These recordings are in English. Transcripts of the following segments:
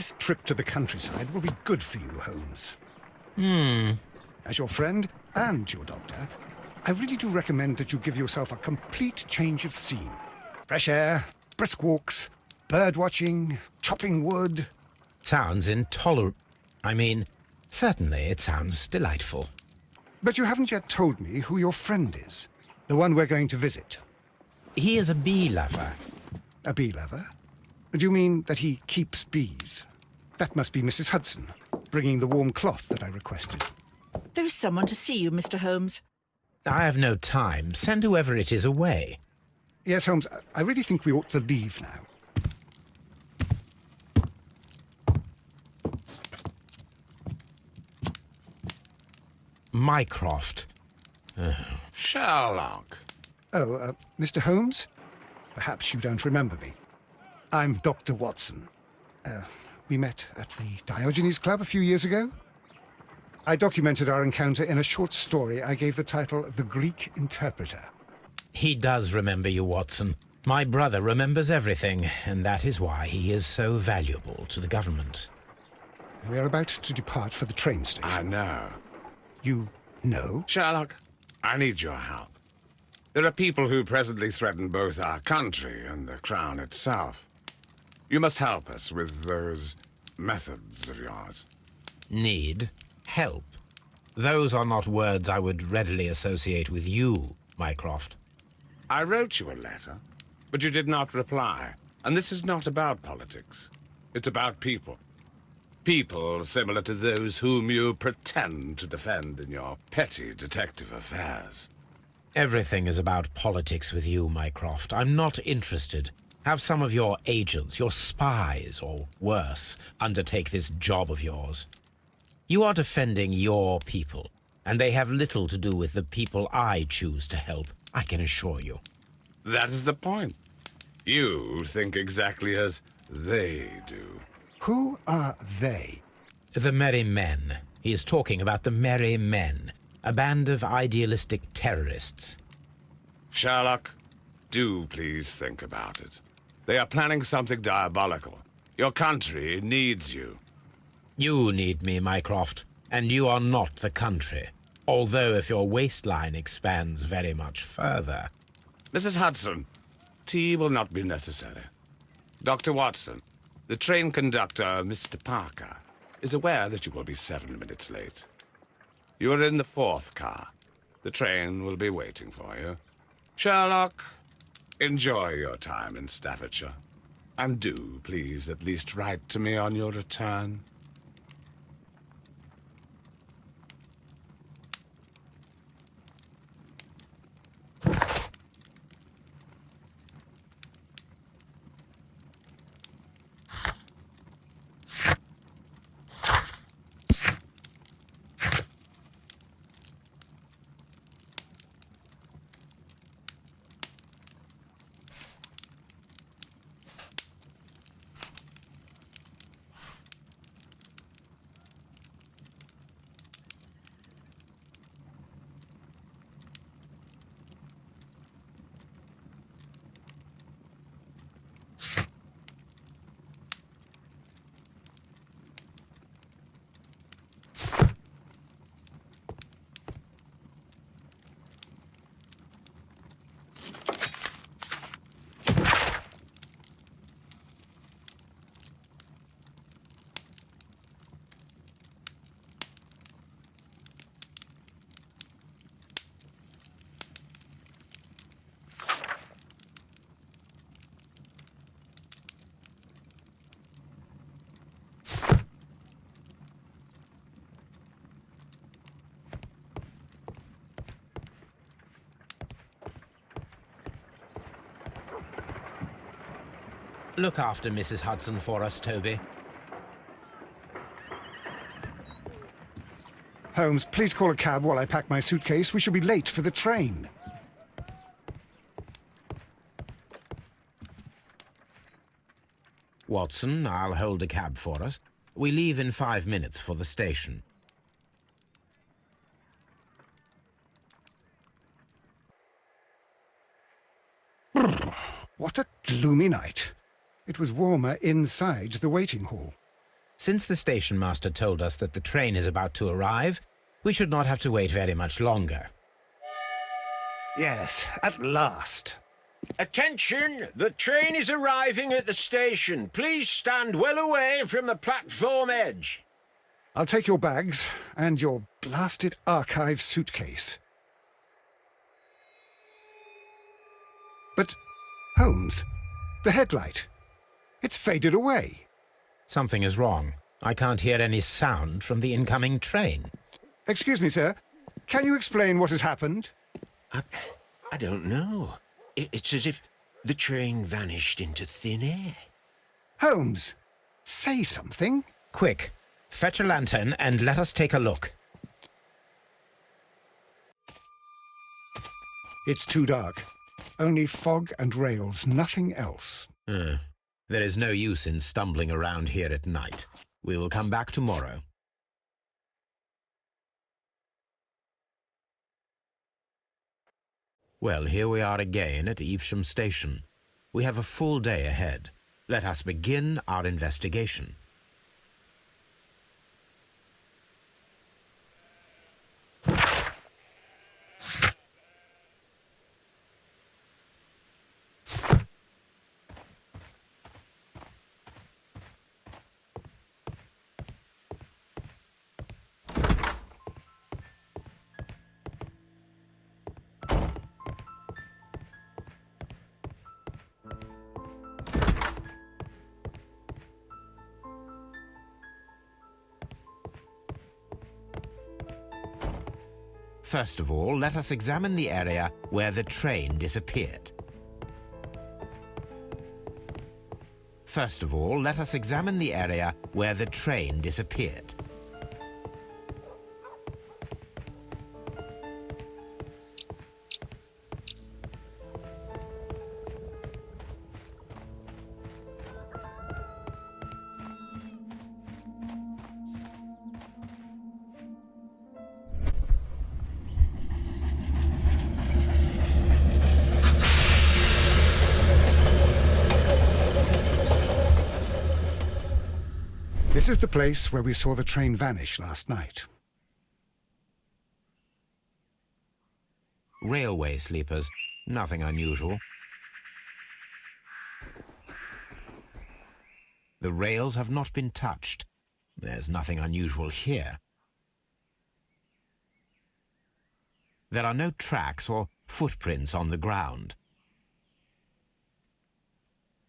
This trip to the countryside will be good for you, Holmes. Hmm. As your friend and your doctor, I really do recommend that you give yourself a complete change of scene. Fresh air, brisk walks, bird watching, chopping wood. Sounds intolerable. I mean, certainly it sounds delightful. But you haven't yet told me who your friend is. The one we're going to visit. He is a bee lover. A bee lover? Do you mean that he keeps bees? That must be Mrs. Hudson, bringing the warm cloth that I requested. There is someone to see you, Mr. Holmes. I have no time. Send whoever it is away. Yes, Holmes, I really think we ought to leave now. Mycroft. Sherlock. Oh, uh, Mr. Holmes? Perhaps you don't remember me. I'm Dr. Watson. Uh, we met at the Diogenes Club a few years ago. I documented our encounter in a short story I gave the title The Greek Interpreter. He does remember you, Watson. My brother remembers everything, and that is why he is so valuable to the government. We are about to depart for the train station. I know. You know? Sherlock, I need your help. There are people who presently threaten both our country and the Crown itself. You must help us with those methods of yours. Need? Help? Those are not words I would readily associate with you, Mycroft. I wrote you a letter, but you did not reply. And this is not about politics. It's about people. People similar to those whom you pretend to defend in your petty detective affairs. Everything is about politics with you, Mycroft. I'm not interested. Have some of your agents, your spies, or worse, undertake this job of yours. You are defending your people, and they have little to do with the people I choose to help, I can assure you. That is the point. You think exactly as they do. Who are they? The Merry Men. He is talking about the Merry Men, a band of idealistic terrorists. Sherlock, do please think about it. They are planning something diabolical. Your country needs you. You need me, Mycroft, and you are not the country. Although if your waistline expands very much further. Mrs. Hudson, tea will not be necessary. Dr. Watson, the train conductor, Mr. Parker, is aware that you will be seven minutes late. You are in the fourth car. The train will be waiting for you. Sherlock, enjoy your time in Staffordshire. And do, please, at least write to me on your return. Look after Mrs. Hudson for us, Toby. Holmes, please call a cab while I pack my suitcase. We shall be late for the train. Watson, I'll hold a cab for us. We leave in five minutes for the station. What a gloomy night. It was warmer inside the waiting hall. Since the station master told us that the train is about to arrive, we should not have to wait very much longer. Yes, at last. Attention! The train is arriving at the station. Please stand well away from the platform edge. I'll take your bags and your blasted archive suitcase. But, Holmes, the headlight. It's faded away. Something is wrong. I can't hear any sound from the incoming train. Excuse me, sir. Can you explain what has happened? I, I don't know. It, it's as if the train vanished into thin air. Holmes, say something. Quick, fetch a lantern and let us take a look. It's too dark. Only fog and rails, nothing else. Uh, there is no use in stumbling around here at night. We will come back tomorrow. Well, here we are again at Evesham Station. We have a full day ahead. Let us begin our investigation. First of all, let us examine the area where the train disappeared. First of all, let us examine the area where the train disappeared. The place where we saw the train vanish last night. Railway sleepers. Nothing unusual. The rails have not been touched. There's nothing unusual here. There are no tracks or footprints on the ground.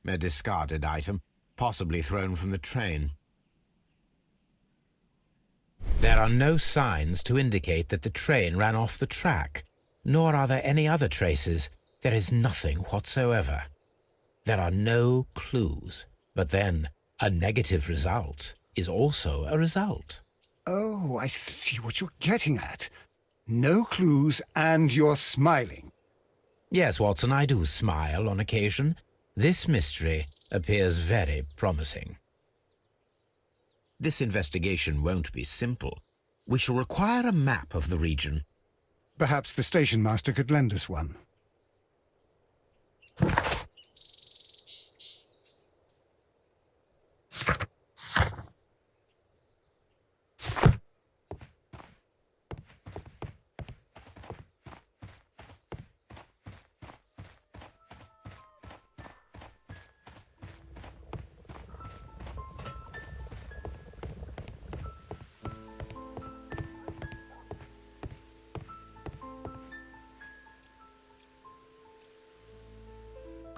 A discarded item, possibly thrown from the train. There are no signs to indicate that the train ran off the track, nor are there any other traces. There is nothing whatsoever. There are no clues. But then, a negative result is also a result. Oh, I see what you're getting at. No clues, and you're smiling. Yes, Watson, I do smile on occasion. This mystery appears very promising. This investigation won't be simple. We shall require a map of the region. Perhaps the station master could lend us one.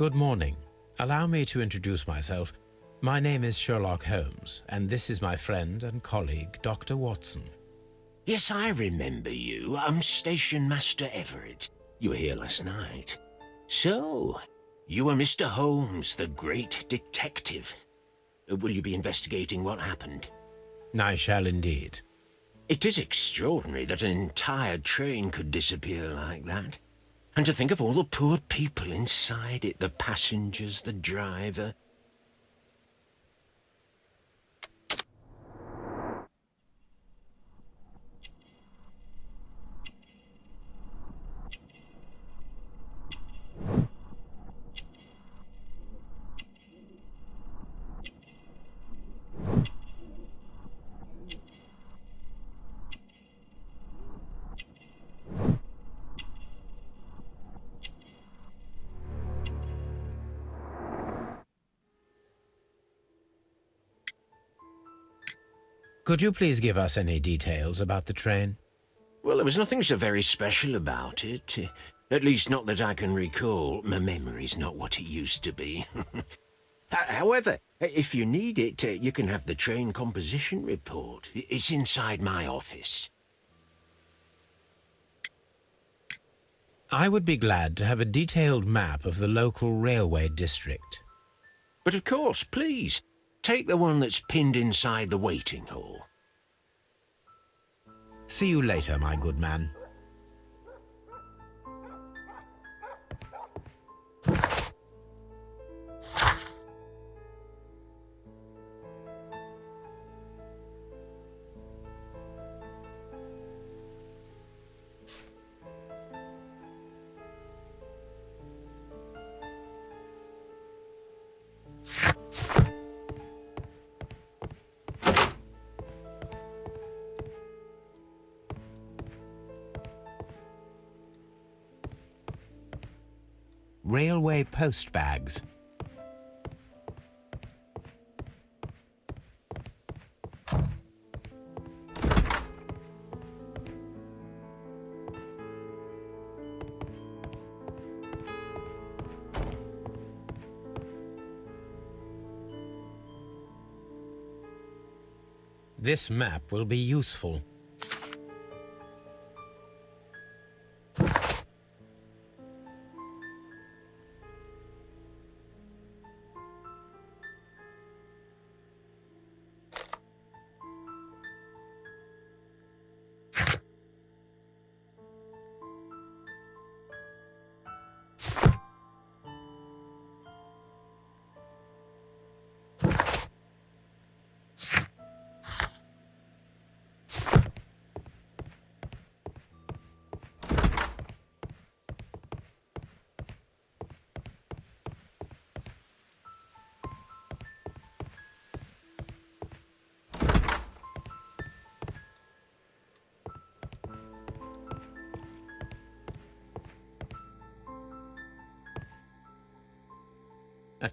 Good morning. Allow me to introduce myself. My name is Sherlock Holmes, and this is my friend and colleague, Dr. Watson. Yes, I remember you. I'm Station Master Everett. You were here last night. So, you are Mr. Holmes, the great detective. Uh, Will you be investigating what happened? I shall indeed. It is extraordinary that an entire train could disappear like that. And to think of all the poor people inside it, the passengers, the driver. Could you please give us any details about the train? Well, there was nothing so very special about it. At least not that I can recall. My memory's not what it used to be. However, if you need it, uh, you can have the train composition report. It's inside my office. I would be glad to have a detailed map of the local railway district. But of course, please, take the one that's pinned inside the waiting hall. See you later, my good man. Post bags. This map will be useful.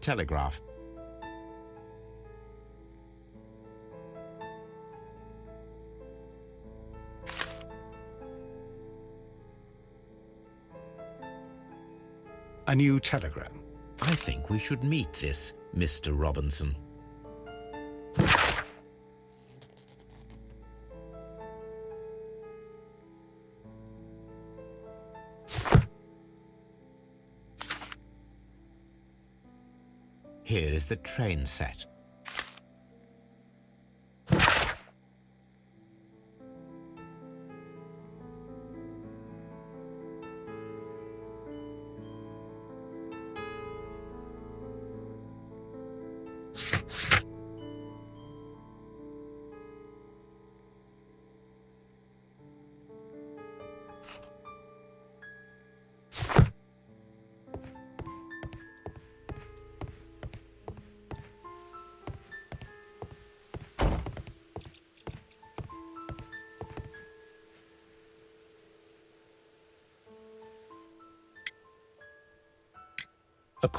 Telegraph. A new telegram. I think we should meet this Mr. Robinson. Here is the train set.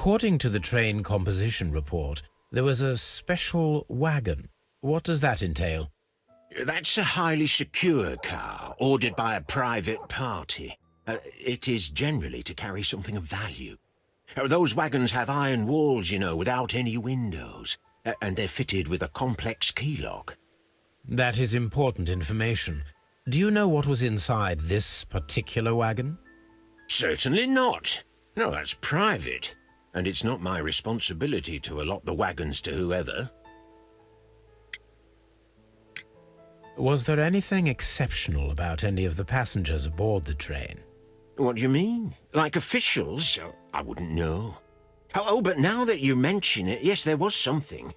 According to the train composition report, there was a special wagon. What does that entail? That's a highly secure car, ordered by a private party. Uh, it is generally to carry something of value. Uh, Those wagons have iron walls, you know, without any windows. Uh, and they're fitted with a complex key lock. That is important information. Do you know what was inside this particular wagon? Certainly not. No, that's private. And it's not my responsibility to allot the wagons to whoever. Was there anything exceptional about any of the passengers aboard the train? What do you mean? Like officials? Oh, I wouldn't know. Oh, oh, but now that you mention it, yes, there was something.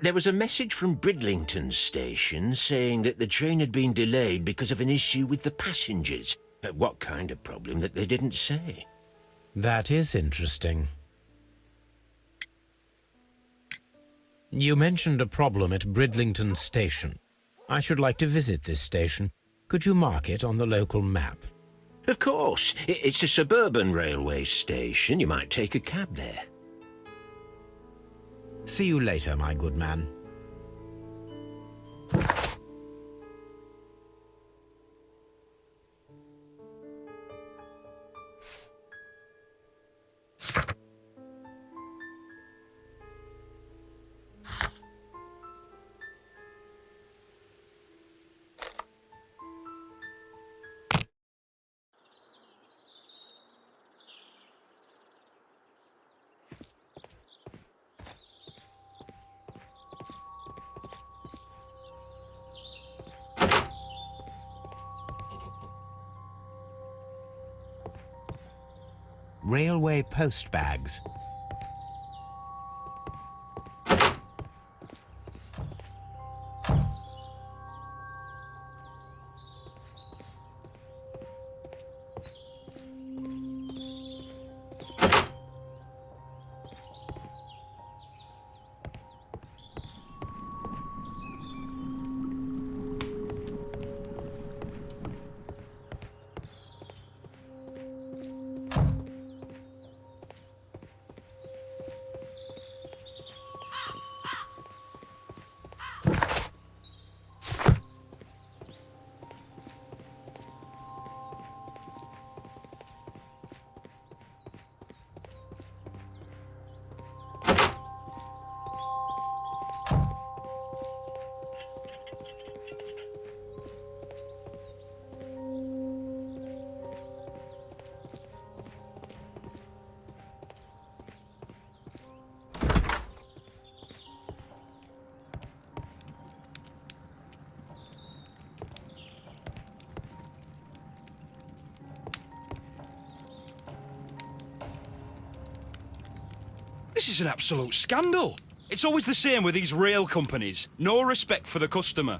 There was a message from Bridlington station saying that the train had been delayed because of an issue with the passengers. What kind of problem that they didn't say? That is interesting. You mentioned a problem at Bridlington Station. I should like to visit this station. Could you mark it on the local map? Of course, it's a suburban railway station. You might take a cab there. See you later, my good man. Railway post bags. This is an absolute scandal. It's always the same with these rail companies. No respect for the customer.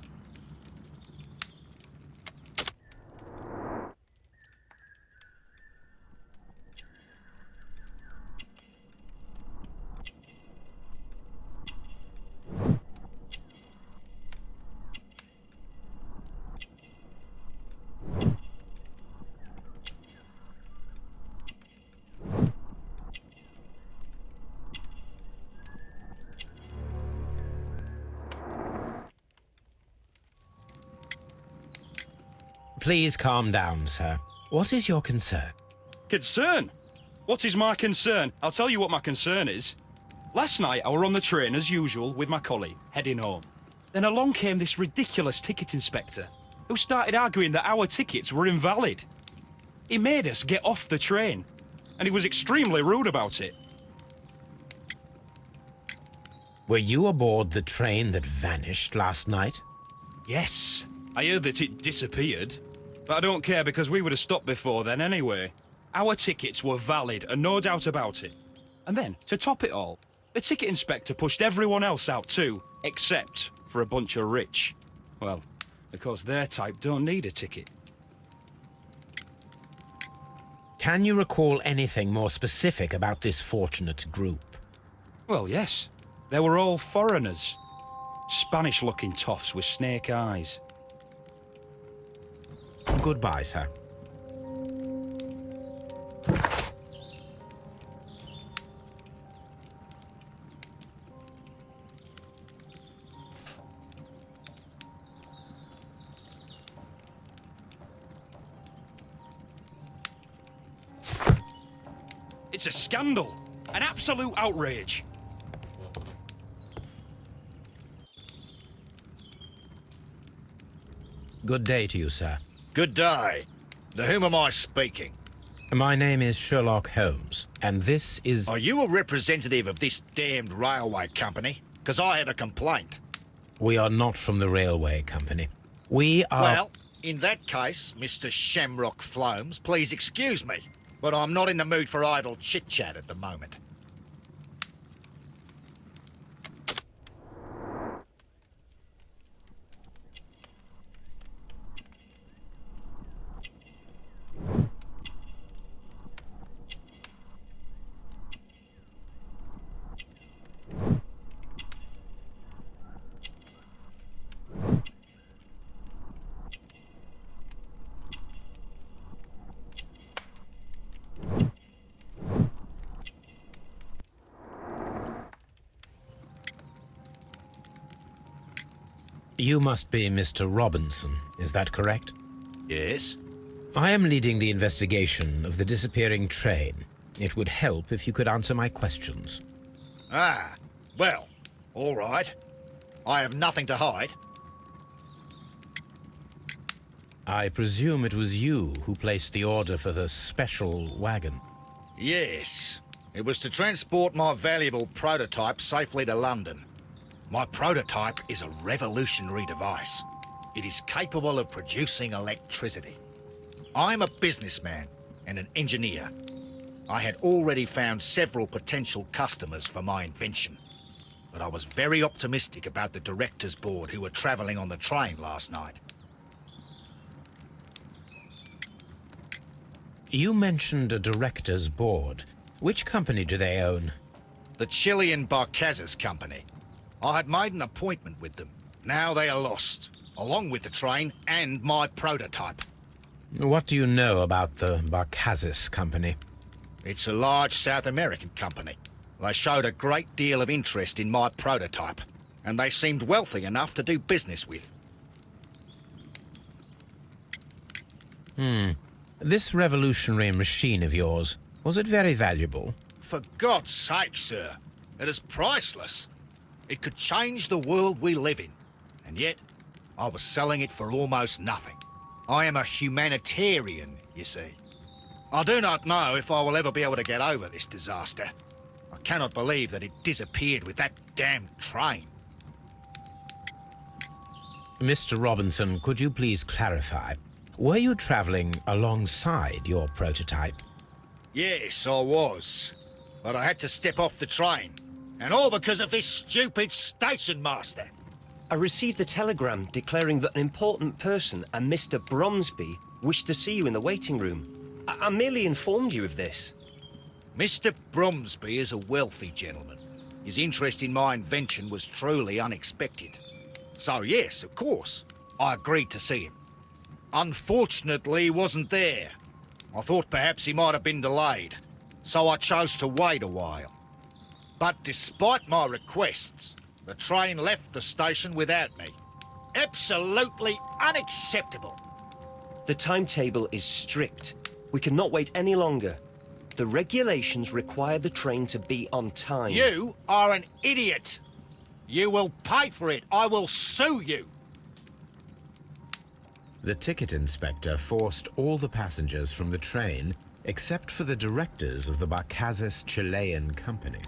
Please calm down, sir. What is your concern? Concern? What is my concern? I'll tell you what my concern is. Last night I were on the train as usual with my colleague, heading home. Then along came this ridiculous ticket inspector, who started arguing that our tickets were invalid. He made us get off the train, and he was extremely rude about it. Were you aboard the train that vanished last night? Yes, I heard that it disappeared. But I don't care because we would have stopped before then anyway. Our tickets were valid and no doubt about it. And then, to top it all, the ticket inspector pushed everyone else out too, except for a bunch of rich. Well, because their type don't need a ticket. Can you recall anything more specific about this fortunate group? Well, yes. They were all foreigners. Spanish-looking toffs with snake eyes. Goodbye, sir. It's a scandal. An absolute outrage. Good day to you, sir. Good day. To whom am I speaking? My name is Sherlock Holmes, and this is... Are you a representative of this damned railway company? Because I have a complaint. We are not from the railway company. We are... Well, in that case, Mr. Shamrock Flomes, please excuse me, but I'm not in the mood for idle chit-chat at the moment. You must be Mr. Robinson, is that correct? Yes? I am leading the investigation of the disappearing train. It would help if you could answer my questions. Ah, well, all right. I have nothing to hide. I presume it was you who placed the order for the special wagon. Yes. It was to transport my valuable prototype safely to London. My prototype is a revolutionary device. It is capable of producing electricity. I'm a businessman and an engineer. I had already found several potential customers for my invention. But I was very optimistic about the directors' board who were travelling on the train last night. You mentioned a director's board. Which company do they own? The Chilean Barcazes Company. I had made an appointment with them. Now they are lost, along with the train and my prototype. What do you know about the Barcazes company? It's a large South American company. They showed a great deal of interest in my prototype, and they seemed wealthy enough to do business with. Hmm. This revolutionary machine of yours, was it very valuable? For God's sake, sir, it is priceless. It could change the world we live in. And yet, I was selling it for almost nothing. I am a humanitarian, you see. I do not know if I will ever be able to get over this disaster. I cannot believe that it disappeared with that damned train. Mr. Robinson, could you please clarify? Were you traveling alongside your prototype? Yes, I was. But I had to step off the train. And all because of this stupid station master. I received a telegram declaring that an important person, a Mr. Bromsby, wished to see you in the waiting room. I, I merely informed you of this. Mr. Bromsby is a wealthy gentleman. His interest in my invention was truly unexpected. So yes, of course, I agreed to see him. Unfortunately, he wasn't there. I thought perhaps he might have been delayed, so I chose to wait a while. But despite my requests, the train left the station without me. Absolutely unacceptable. The timetable is strict. We cannot wait any longer. The regulations require the train to be on time. You are an idiot. You will pay for it. I will sue you. The ticket inspector forced all the passengers from the train except for the directors of the Barcazes Chilean company.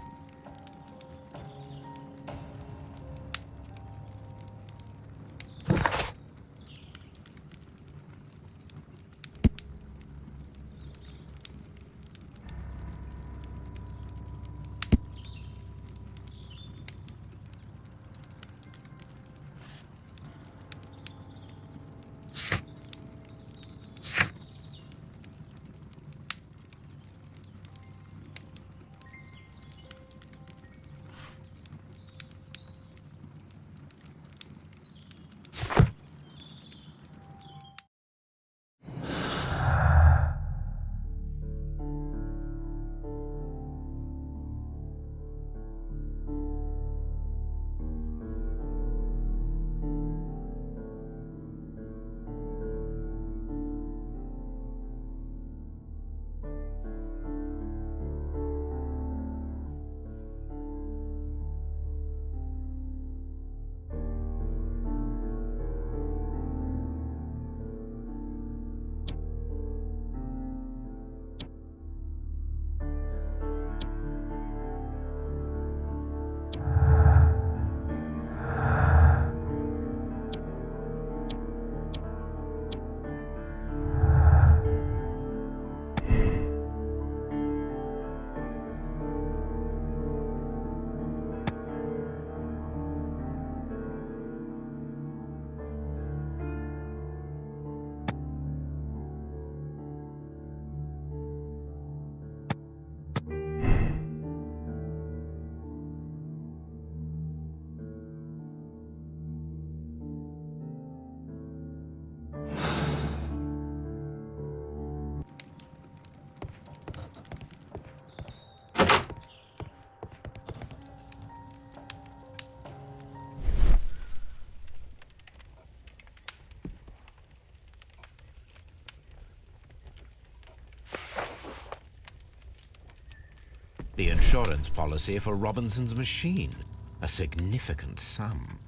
Insurance policy for Robinson's machine. A significant sum.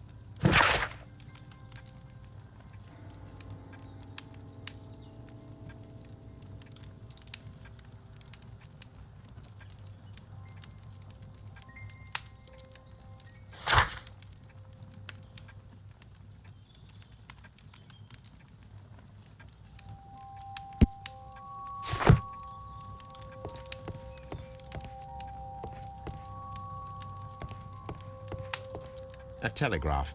Telegraph.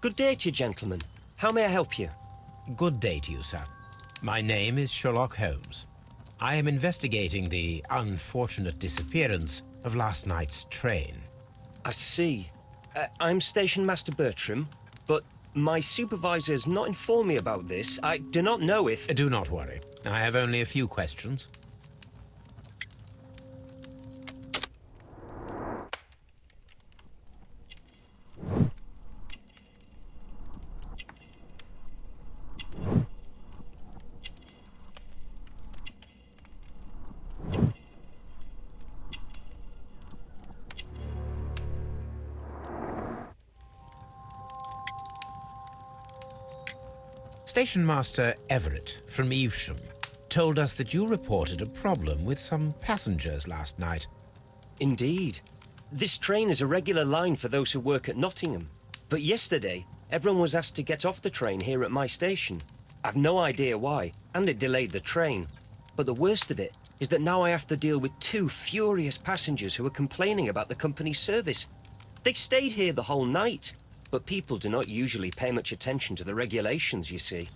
Good day to you, gentlemen. How may I help you? Good day to you, sir. My name is Sherlock Holmes. I am investigating the unfortunate disappearance of last night's train. I see. Uh, I'm Station Master Bertram, but my supervisor has not informed me about this. I do not know if... Do not worry. I have only a few questions. Station Master Everett from Evesham told us that you reported a problem with some passengers last night. Indeed. This train is a regular line for those who work at Nottingham. But yesterday, everyone was asked to get off the train here at my station. I've no idea why, and it delayed the train. But the worst of it is that now I have to deal with two furious passengers who are complaining about the company's service. They stayed here the whole night, but people do not usually pay much attention to the regulations, you see.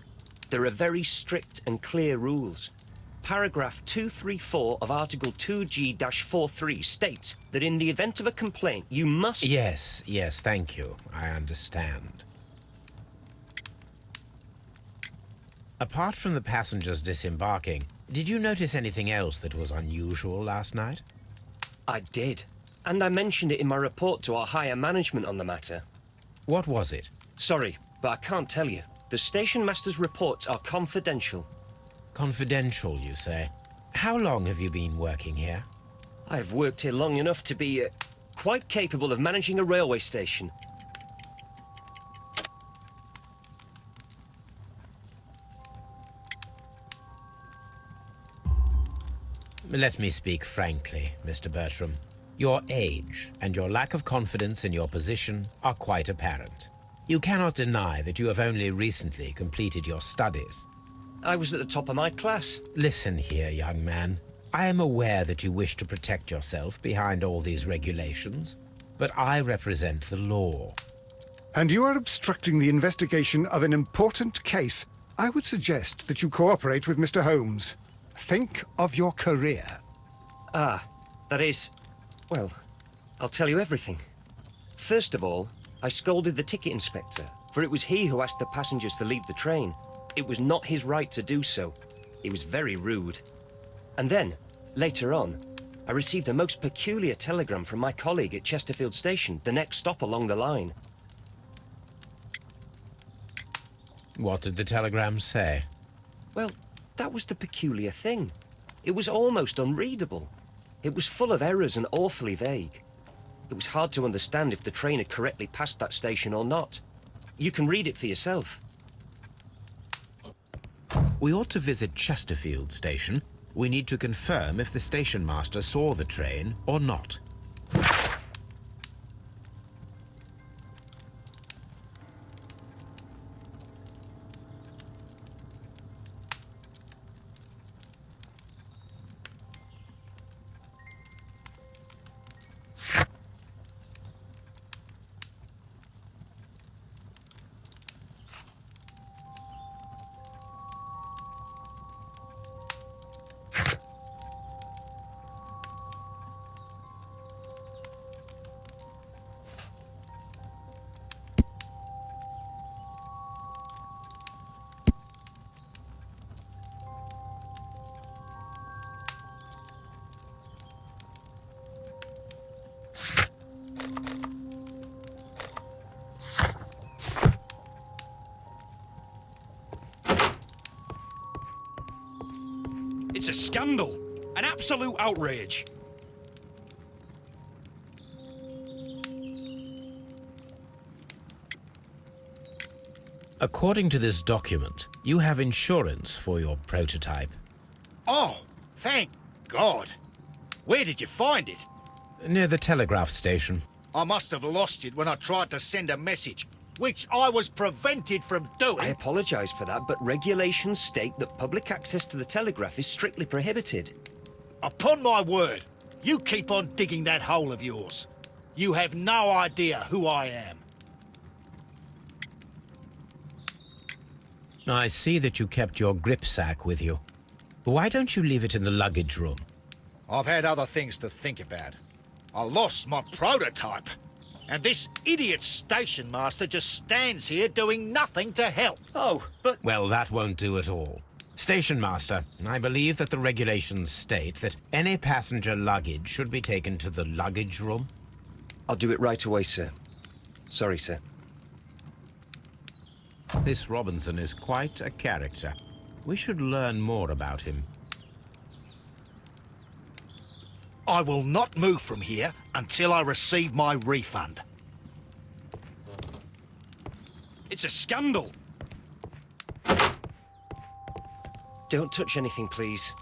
There are very strict and clear rules. Paragraph 234 of Article 2G-43 states that in the event of a complaint, you must... Yes, yes, thank you. I understand. Apart from the passengers disembarking, did you notice anything else that was unusual last night? I did. And I mentioned it in my report to our higher management on the matter. What was it? Sorry, but I can't tell you. The station master's reports are confidential. Confidential, you say? How long have you been working here? I have worked here long enough to be uh, quite capable of managing a railway station. Let me speak frankly, Mr. Bertram. Your age and your lack of confidence in your position are quite apparent. You cannot deny that you have only recently completed your studies. I was at the top of my class. Listen here, young man. I am aware that you wish to protect yourself behind all these regulations, but I represent the law. And you are obstructing the investigation of an important case. I would suggest that you cooperate with Mr. Holmes. Think of your career. Ah, that is... Well, I'll tell you everything. First of all, I scolded the ticket inspector, for it was he who asked the passengers to leave the train. It was not his right to do so. He was very rude. And then, later on, I received a most peculiar telegram from my colleague at Chesterfield Station, the next stop along the line. What did the telegram say? Well, that was the peculiar thing. It was almost unreadable. It was full of errors and awfully vague. It was hard to understand if the train had correctly passed that station or not. You can read it for yourself. We ought to visit Chesterfield Station. We need to confirm if the station master saw the train or not. It's a scandal. An absolute outrage. According to this document, you have insurance for your prototype. Oh, thank God. Where did you find it? Near the telegraph station. I must have lost it when I tried to send a message, which I was prevented from doing. I apologise for that, but regulations state that public access to the telegraph is strictly prohibited. Upon my word, you keep on digging that hole of yours. You have no idea who I am. I see that you kept your grip sack with you. Why don't you leave it in the luggage room? I've had other things to think about. I lost my prototype. And this idiot station master just stands here doing nothing to help. Oh, but Well, that won't do at all. Station Master, I believe that the regulations state that any passenger luggage should be taken to the luggage room. I'll do it right away, sir. Sorry, sir. This Robinson is quite a character. We should learn more about him. I will not move from here until I receive my refund. It's a scandal. Don't touch anything, please.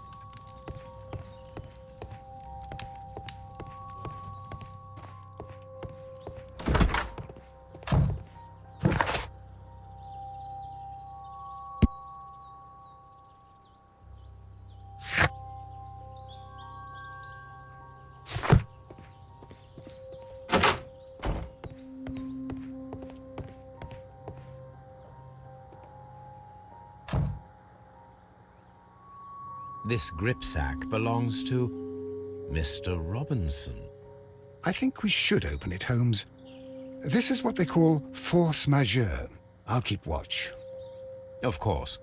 This gripsack belongs to Mr. Robinson. I think we should open it, Holmes. This is what they call force majeure. I'll keep watch. Of course.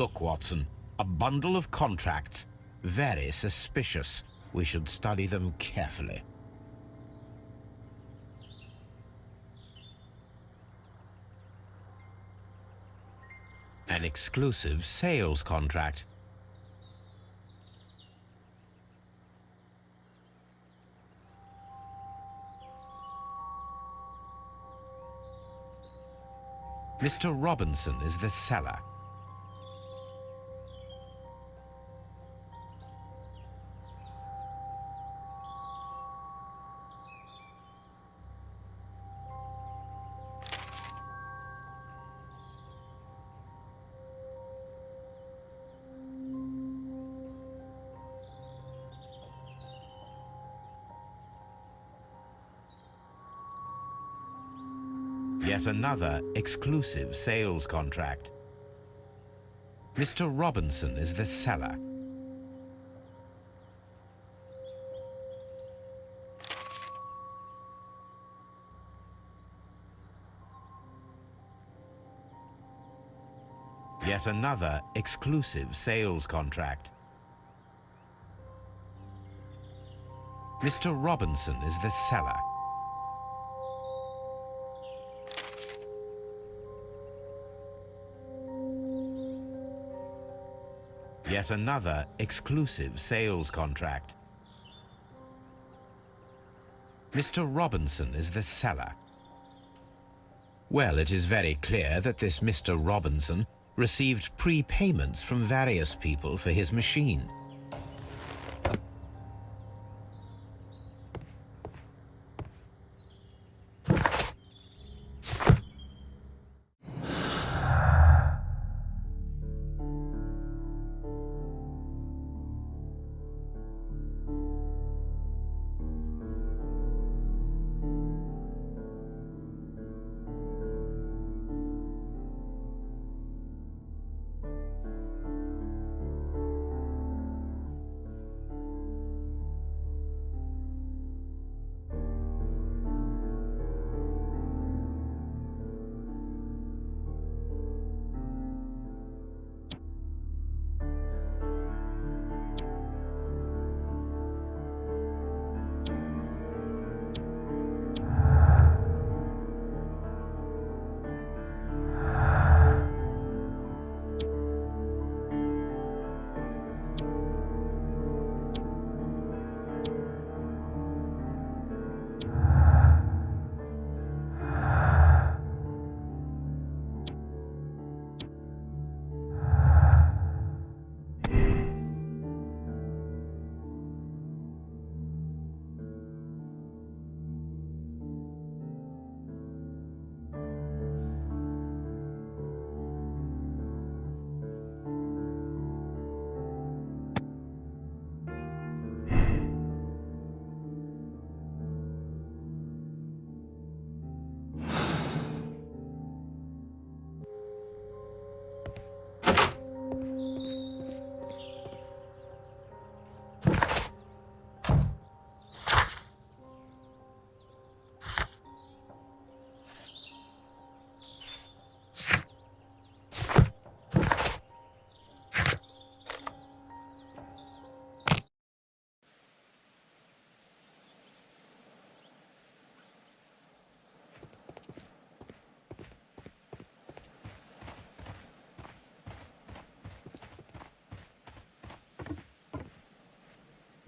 Look, Watson. A bundle of contracts. Very suspicious. We should study them carefully. An exclusive sales contract. Mr. Robinson is the seller. Another exclusive sales contract. Mr. Robinson is the seller. Yet another exclusive sales contract. Mr. Robinson is the seller. Yet another exclusive sales contract. Mr. Robinson is the seller. Well, it is very clear that this Mr. Robinson received prepayments from various people for his machine.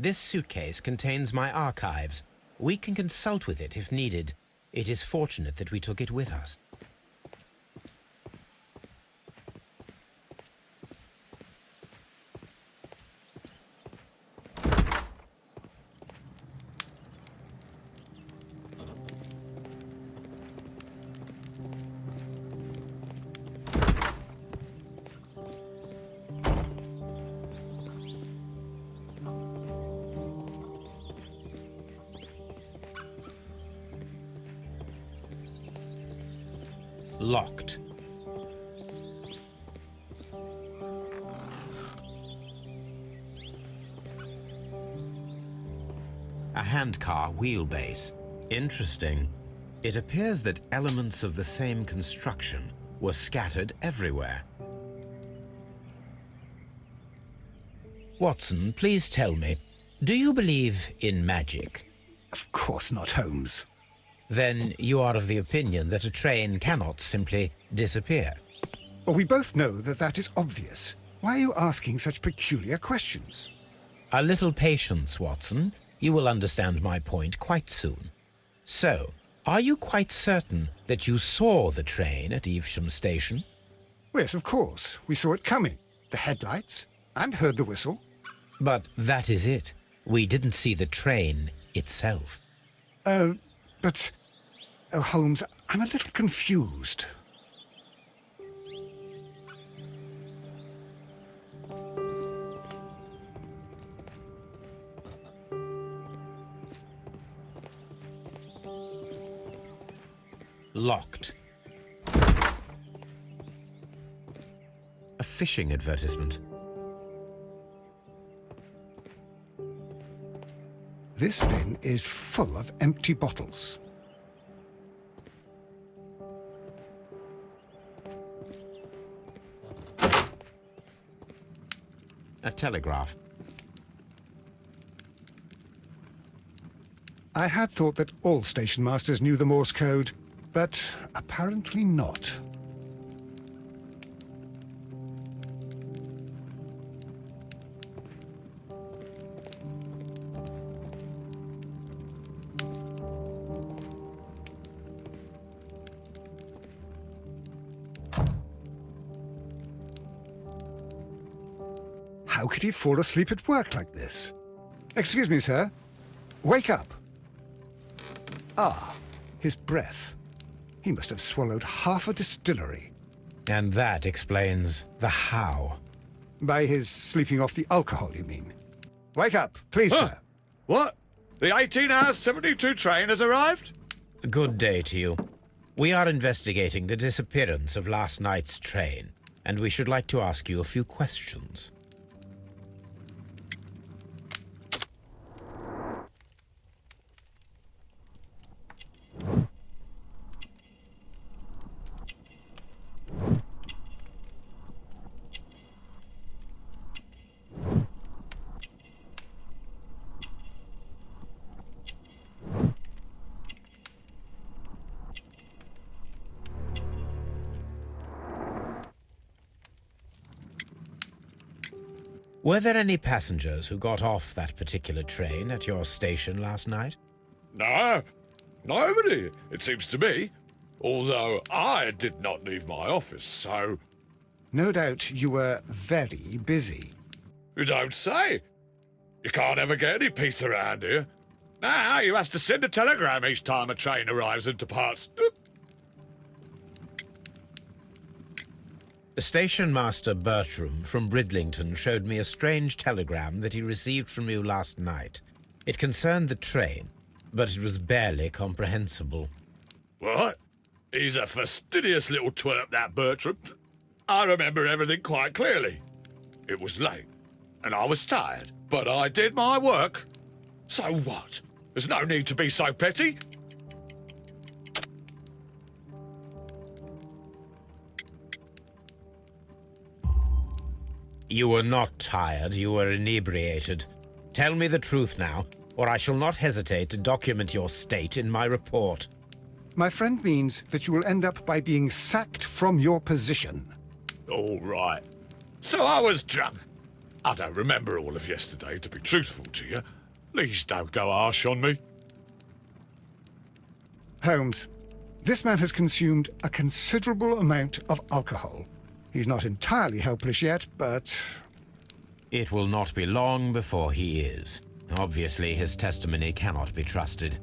This suitcase contains my archives. We can consult with it if needed. It is fortunate that we took it with us. Wheelbase. Interesting. It appears that elements of the same construction were scattered everywhere. Watson, please tell me, do you believe in magic? Of course not, Holmes. Then you are of the opinion that a train cannot simply disappear. Well, we both know that that is obvious. Why are you asking such peculiar questions? A little patience, Watson. You will understand my point quite soon. So, are you quite certain that you saw the train at Evesham Station? Yes, of course. We saw it coming. The headlights, and heard the whistle. But that is it. We didn't see the train itself. Uh, but... Oh, Holmes, I'm a little confused. Fishing advertisement. This bin is full of empty bottles. A telegraph. I had thought that all station masters knew the Morse code, but apparently not. Could he fall asleep at work like this? Excuse me, sir. Wake up. Ah, his breath. He must have swallowed half a distillery. And that explains the how. By his sleeping off the alcohol, you mean? Wake up, please, Huh. sir. What? The 18-hour-72 train has arrived? Good day to you. We are investigating the disappearance of last night's train, and we should like to ask you a few questions. Were there any passengers who got off that particular train at your station last night? No, nobody, it seems to me. Although I did not leave my office, so No doubt you were very busy. you don't say. You can't ever get any peace around here. Now you has to send a telegram each time a train arrives and departs. Station Master Bertram from Bridlington showed me a strange telegram that he received from you last night. It concerned the train, but it was barely comprehensible. What? He's a fastidious little twerp, that Bertram. I remember everything quite clearly. It was late, and I was tired, but I did my work. So what? There's no need to be so petty. You were not tired, you were inebriated. Tell me the truth now, or I shall not hesitate to document your state in my report. My friend means that you will end up by being sacked from your position. All right. So I was drunk. I don't remember all of yesterday, to be truthful to you. Please don't go harsh on me. Holmes, this man has consumed a considerable amount of alcohol. He's not entirely helpless yet, but It will not be long before he is. Obviously, his testimony cannot be trusted.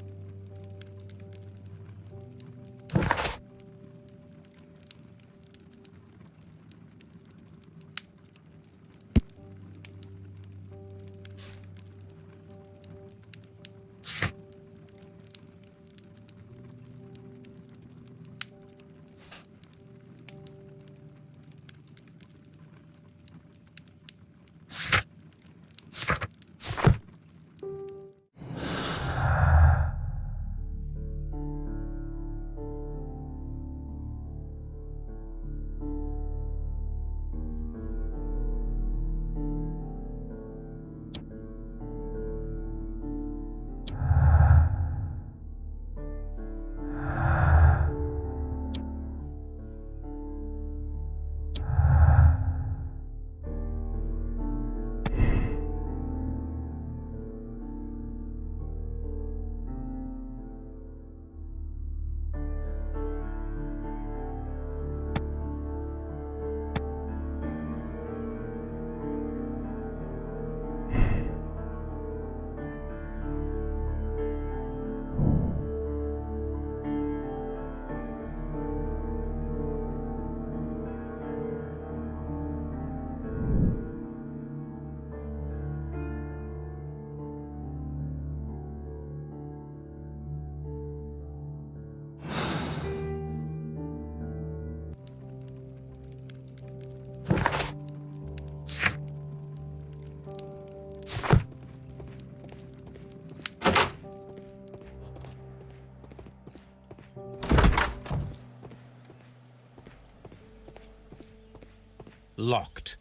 Locked.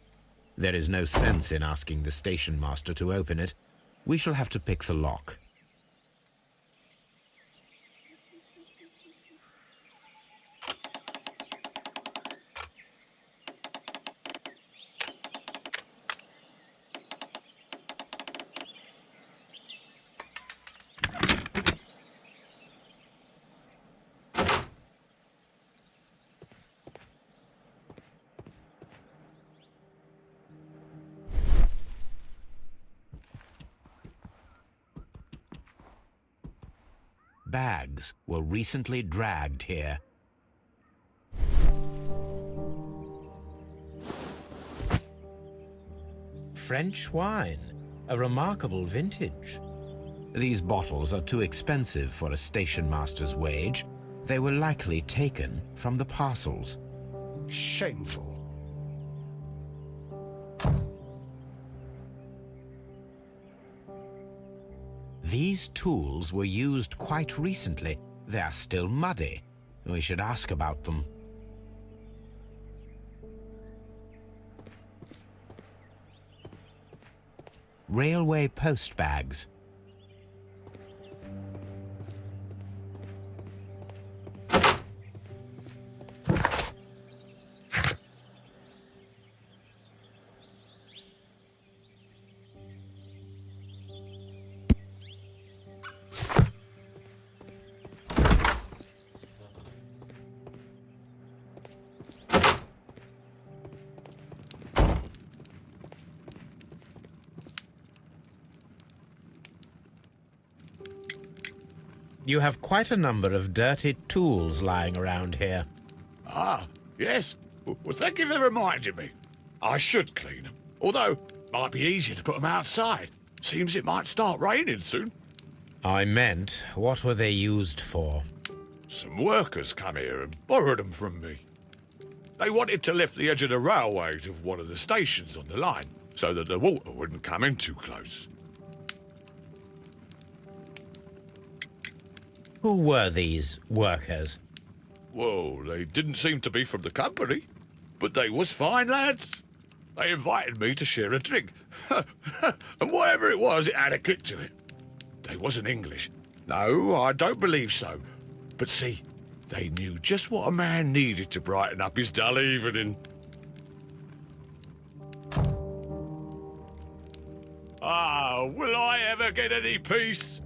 There is no sense in asking the station master to open it. We shall have to pick the lock. Were recently dragged here. French wine, a remarkable vintage. These bottles are too expensive for a station master's wage. They were likely taken from the parcels. shameful. These tools were used quite recently. They are still muddy. We should ask about them. Railway post bags. You have quite a number of dirty tools lying around here. Ah, yes. Well, thank you for reminding me. I should clean them. Although, might be easier to put them outside. Seems it might start raining soon. I meant, what were they used for? Some workers come here and borrowed them from me. They wanted to lift the edge of the railway to one of the stations on the line so that the water wouldn't come in too close. Who were these workers? Well, they didn't seem to be from the company, but they was fine lads. They invited me to share a drink. and whatever it was, it had a kick to it. They wasn't English. No, I don't believe so. But see, they knew just what a man needed to brighten up his dull evening. Ah, will I ever get any peace?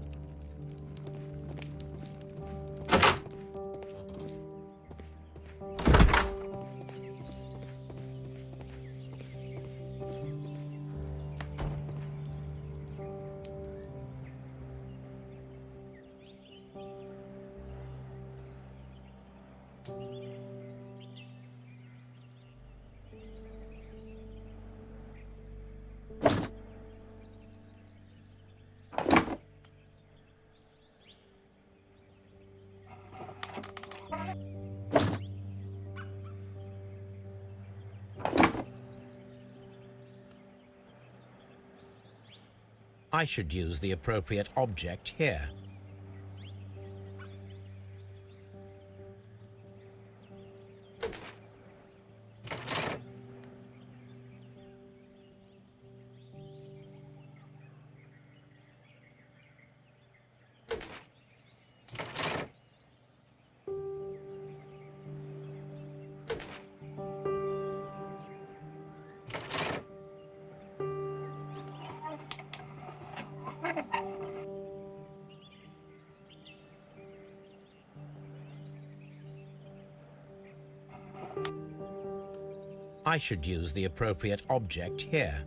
I should use the appropriate object here. I should use the appropriate object here.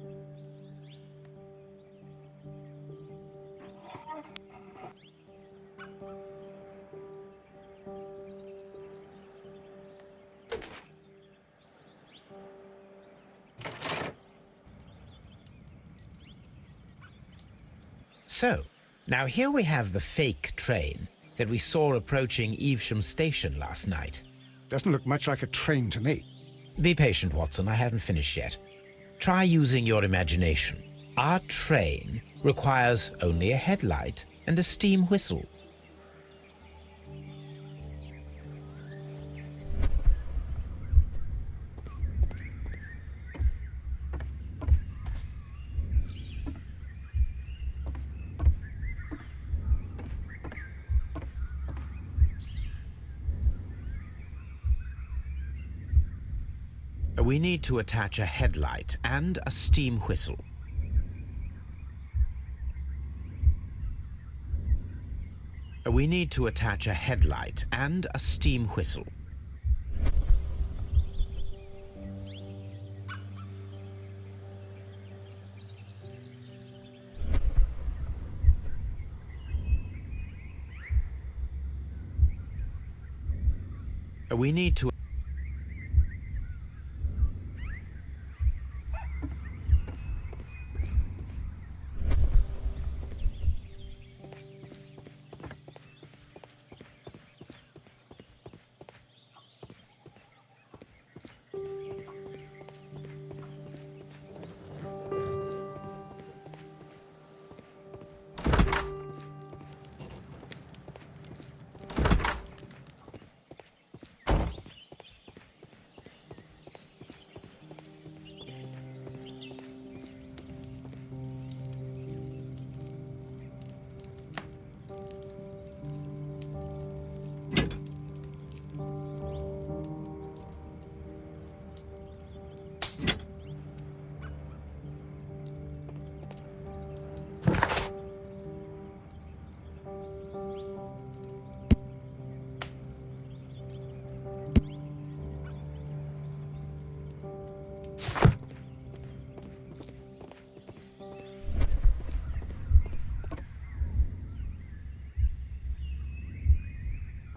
So, now here we have the fake train that we saw approaching Evesham Station last night. Doesn't look much like a train to me. Be patient, Watson. I haven't finished yet. Try using your imagination. Our train requires only a headlight and a steam whistle. We need to attach a headlight and a steam whistle. We need to attach a headlight and a steam whistle. We need to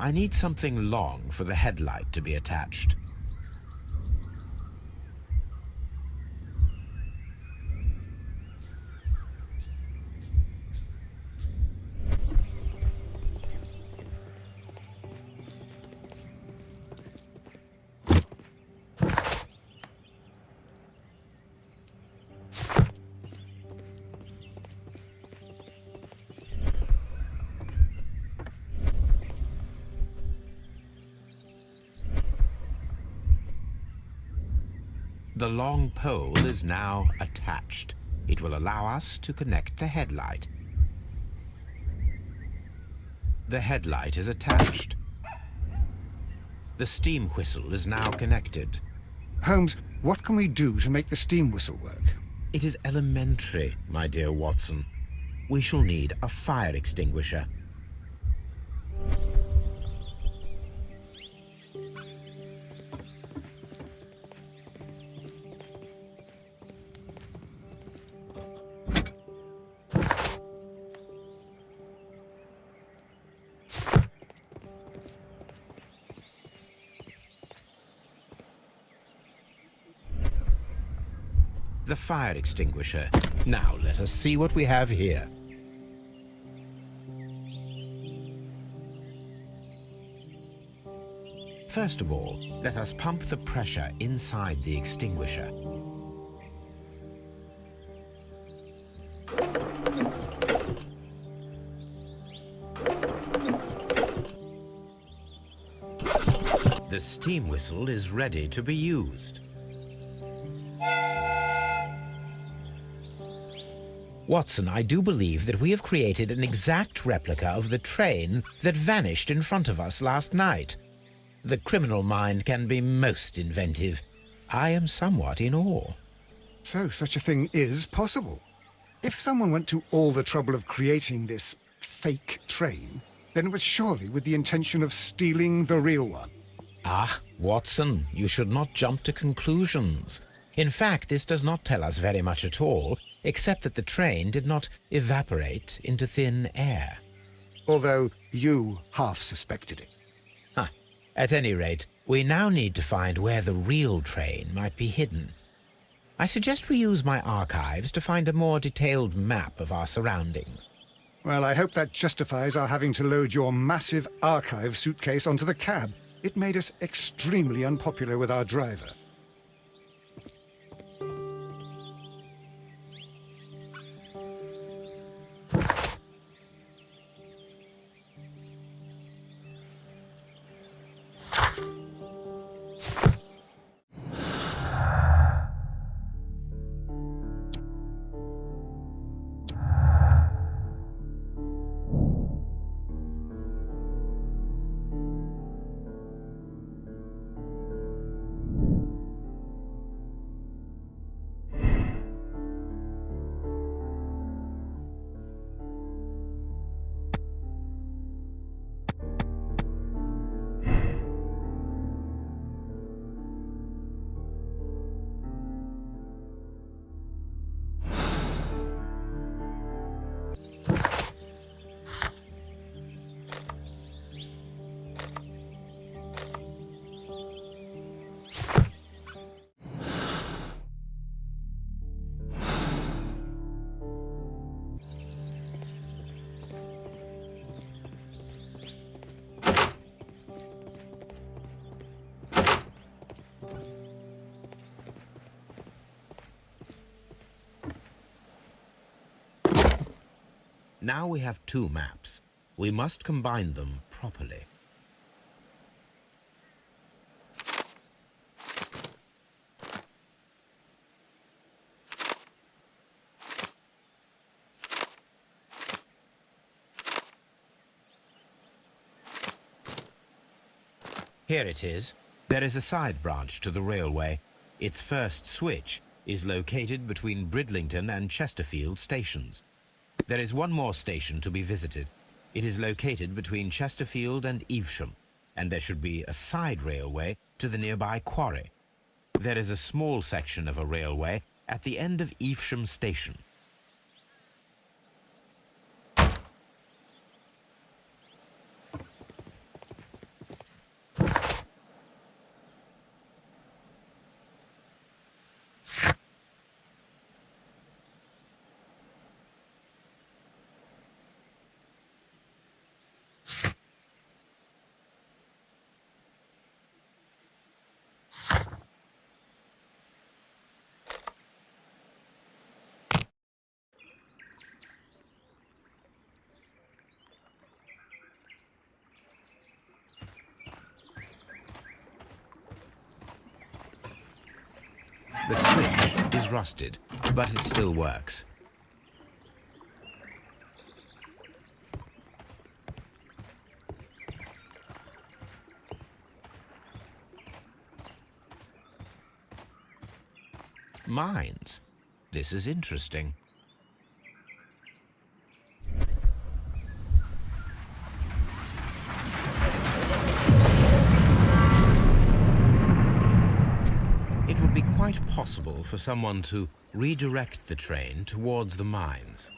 I need something long for the headlight to be attached. Pole is now attached. It will allow us to connect the headlight. The headlight is attached. The steam whistle is now connected. Holmes, what can we do to make the steam whistle work? It is elementary, my dear Watson. We shall need a fire extinguisher. The fire extinguisher. Now let us see what we have here. First of all, let us pump the pressure inside the extinguisher. The steam whistle is ready to be used. Watson, I do believe that we have created an exact replica of the train that vanished in front of us last night. The criminal mind can be most inventive. I am somewhat in awe. So such a thing is possible. If someone went to all the trouble of creating this fake train, then it was surely with the intention of stealing the real one. Ah, Watson, you should not jump to conclusions. In fact, this does not tell us very much at all, except that the train did not evaporate into thin air. Although you half suspected it. Huh. At any rate, we now need to find where the real train might be hidden. I suggest we use my archives to find a more detailed map of our surroundings. Well, I hope that justifies our having to load your massive archive suitcase onto the cab. It made us extremely unpopular with our driver. Now we have two maps. We must combine them properly. Here it is. There is a side branch to the railway. Its first switch is located between Bridlington and Chesterfield stations. There is one more station to be visited. It is located between Chesterfield and Evesham, and there should be a side railway to the nearby quarry. There is a small section of a railway at the end of Evesham station. Rusted, but it still works. Mines. This is interesting. It would be quite possible for someone to redirect the train towards the mines.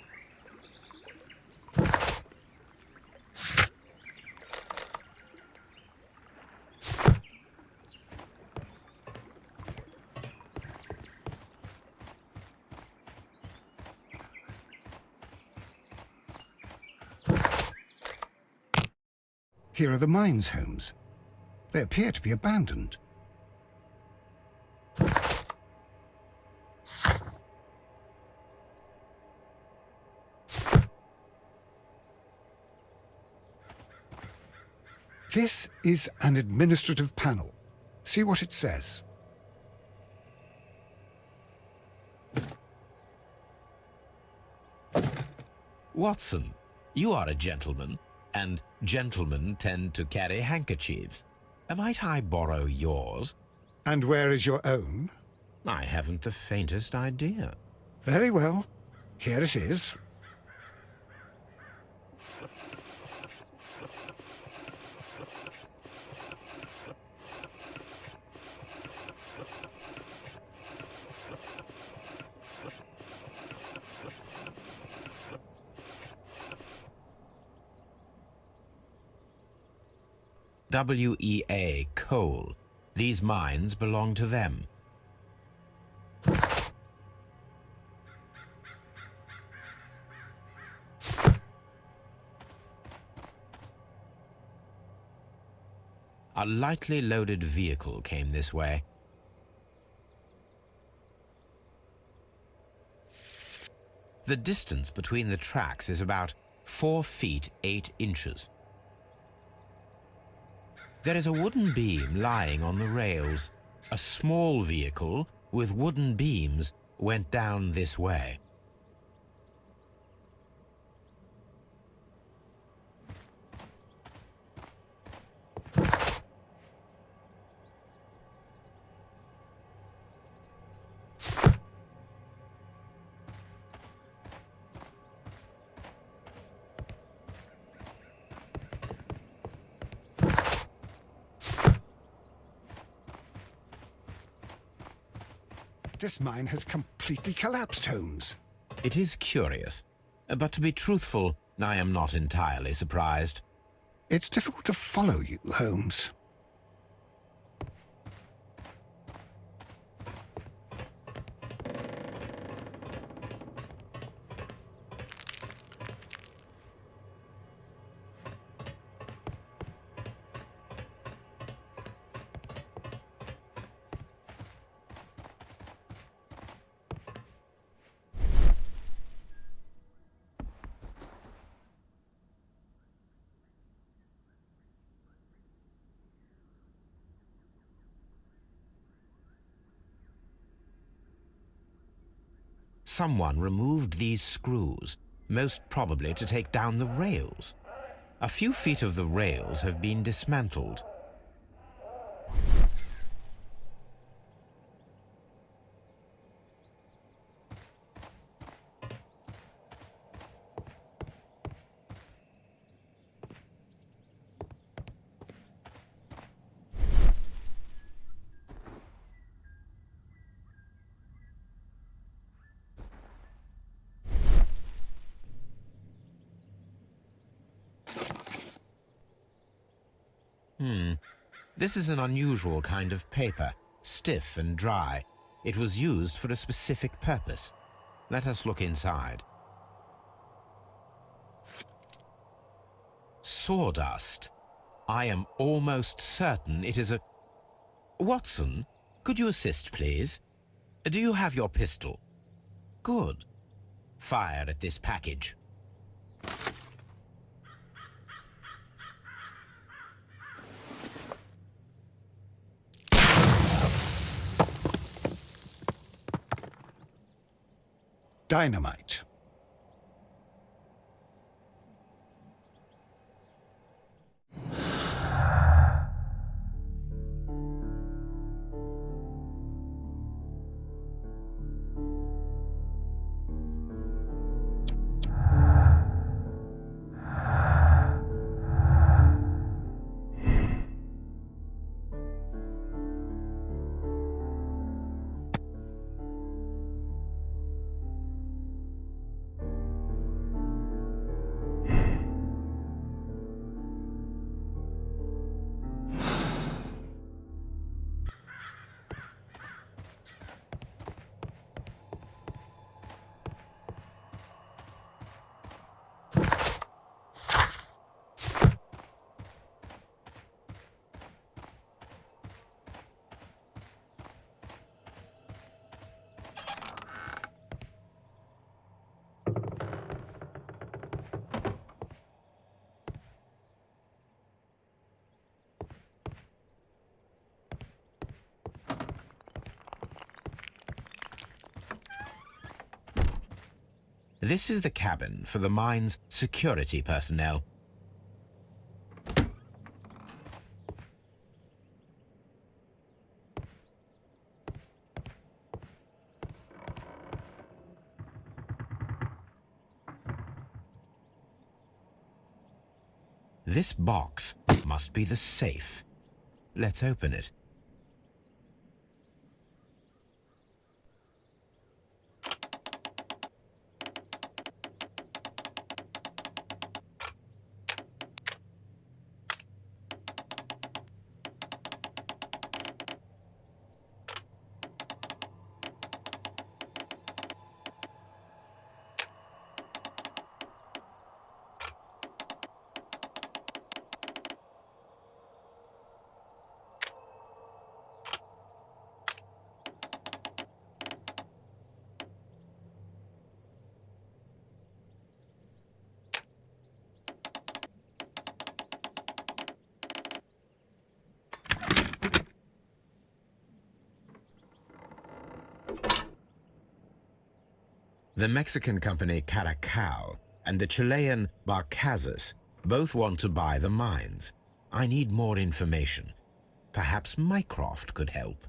Here are the mines, Holmes. They appear to be abandoned. This is an administrative panel. See what it says. Watson, you are a gentleman, and gentlemen tend to carry handkerchiefs. Might I borrow yours? And where is your own? I haven't the faintest idea. Very well. Here it is. WEA Coal. These mines belong to them. A lightly loaded vehicle came this way. The distance between the tracks is about four feet eight inches. There is a wooden beam lying on the rails. A small vehicle with wooden beams went down this way. This mine has completely collapsed, Holmes. It is curious, but to be truthful, I am not entirely surprised. It's difficult to follow you, Holmes. Someone removed these screws, most probably to take down the rails. A few feet of the rails have been dismantled. Hmm. This is an unusual kind of paper, stiff and dry. It was used for a specific purpose. Let us look inside. Sawdust. I am almost certain it is a... Watson, could you assist, please? Do you have your pistol? Good. Fire at this package. Dynamite. This is the cabin for the mine's security personnel. This box must be the safe. Let's open it. The Mexican company Caracal and the Chilean Barcazas both want to buy the mines. I need more information. Perhaps Mycroft could help.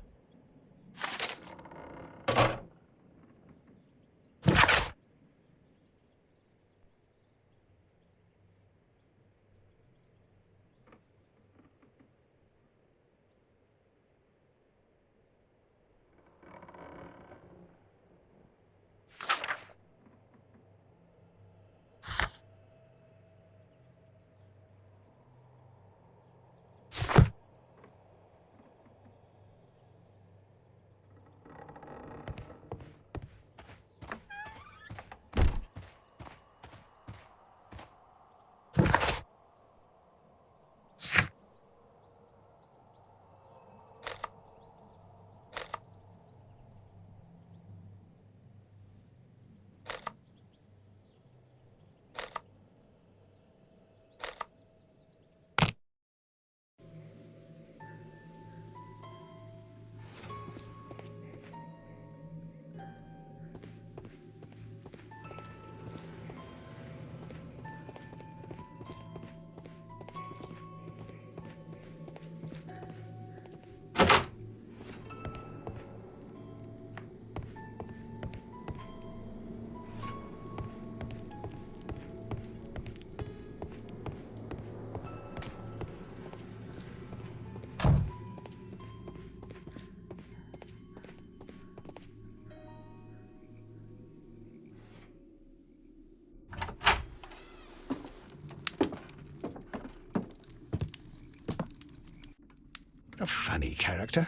A funny character.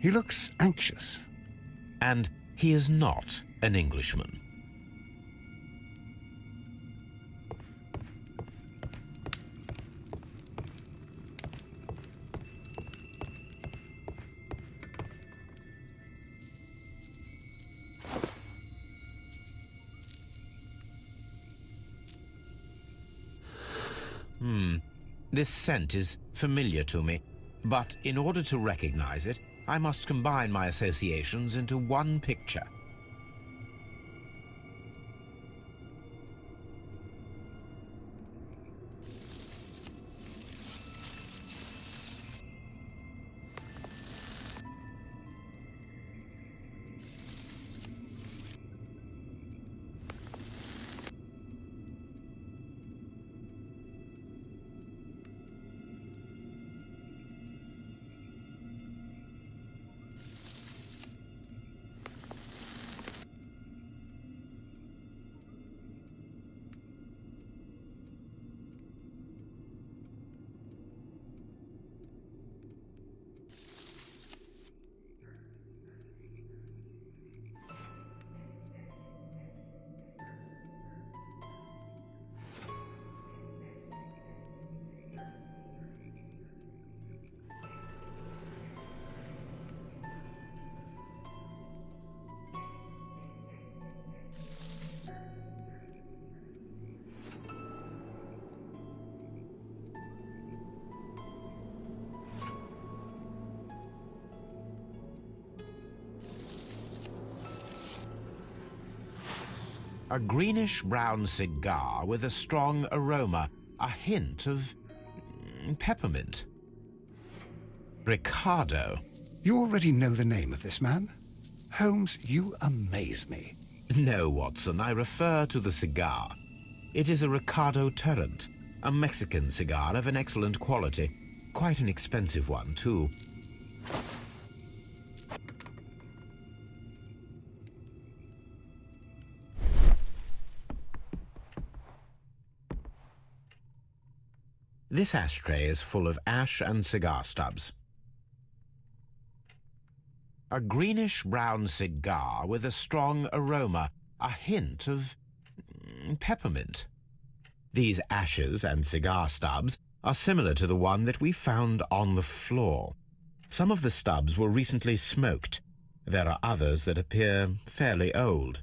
He looks anxious. And he is not an Englishman. Hmm. This scent is familiar to me. But in order to recognize it, I must combine my associations into one picture. A greenish-brown cigar with a strong aroma, a hint of mm, peppermint. Ricardo. You already know the name of this man? Holmes, you amaze me. No, Watson, I refer to the cigar. It is a Ricardo Tarrant, a Mexican cigar of an excellent quality. Quite an expensive one, too. This ashtray is full of ash and cigar stubs. A greenish-brown cigar with a strong aroma, a hint of mm, peppermint. These ashes and cigar stubs are similar to the one that we found on the floor. Some of the stubs were recently smoked. There are others that appear fairly old.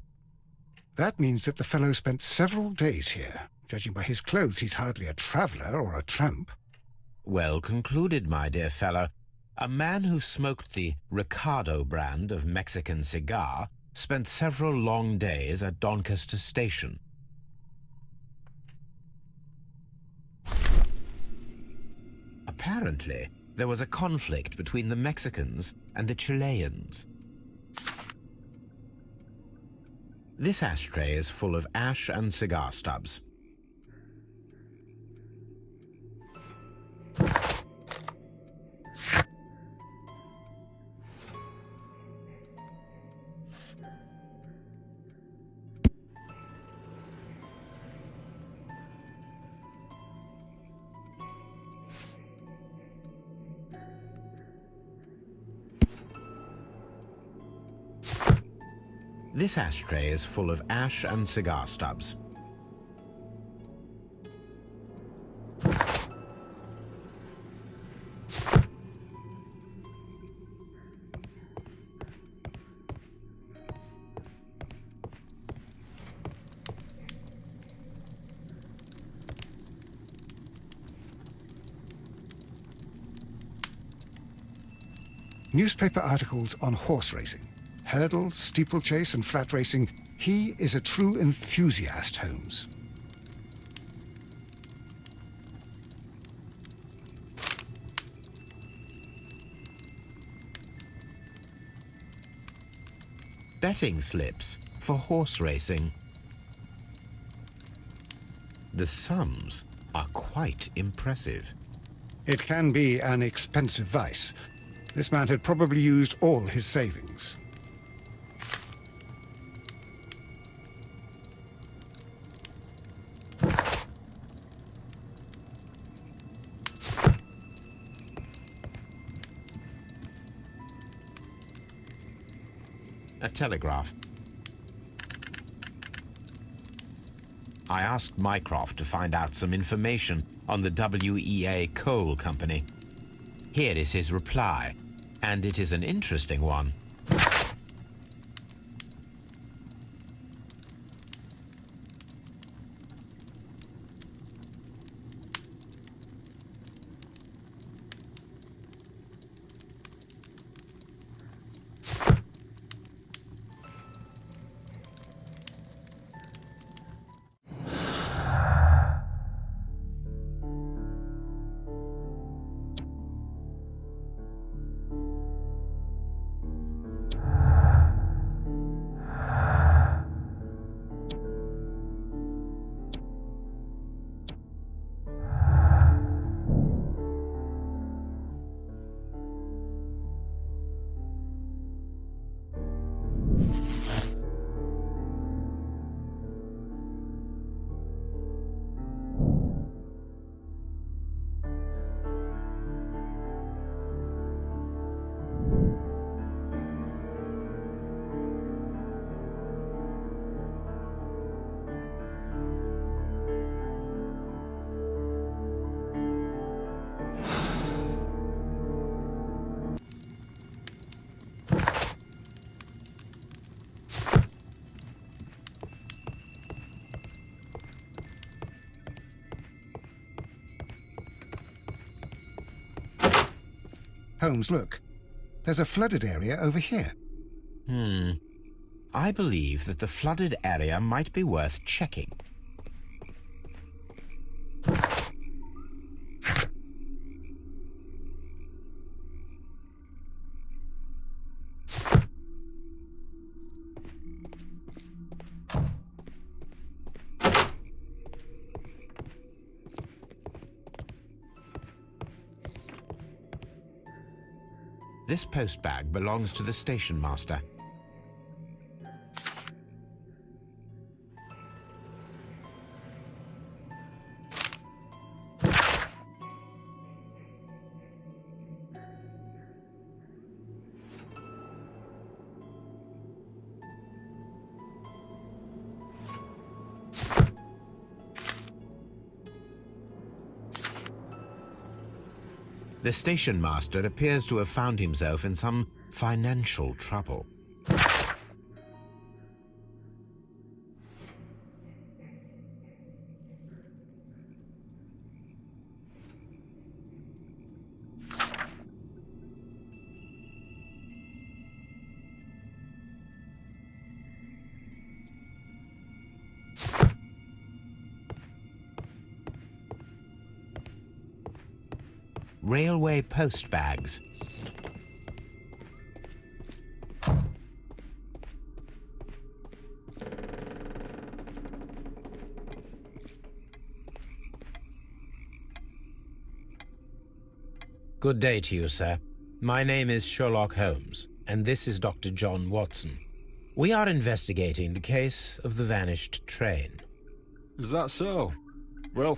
That means that the fellow spent several days here. Judging by his clothes, he's hardly a traveller or a tramp. Well concluded, my dear fellow. A man who smoked the Ricardo brand of Mexican cigar spent several long days at Doncaster Station. Apparently, there was a conflict between the Mexicans and the Chileans. This ashtray is full of ash and cigar stubs. This ashtray is full of ash and cigar stubs. Newspaper articles on horse racing. Hurdle, steeplechase, and flat racing. He is a true enthusiast, Holmes. Betting slips for horse racing. The sums are quite impressive. It can be an expensive vice. This man had probably used all his savings. Telegraph. I asked Mycroft to find out some information on the WEA Coal Company. Here is his reply, and it is an interesting one. Holmes, look. There's a flooded area over here. Hmm. I believe that the flooded area might be worth checking. Post bag belongs to the station master. Station master appears to have found himself in some financial trouble. Post bags. Good day to you, sir. My name is Sherlock Holmes, and this is Dr. John Watson. We are investigating the case of the vanished train. Is that so? Well,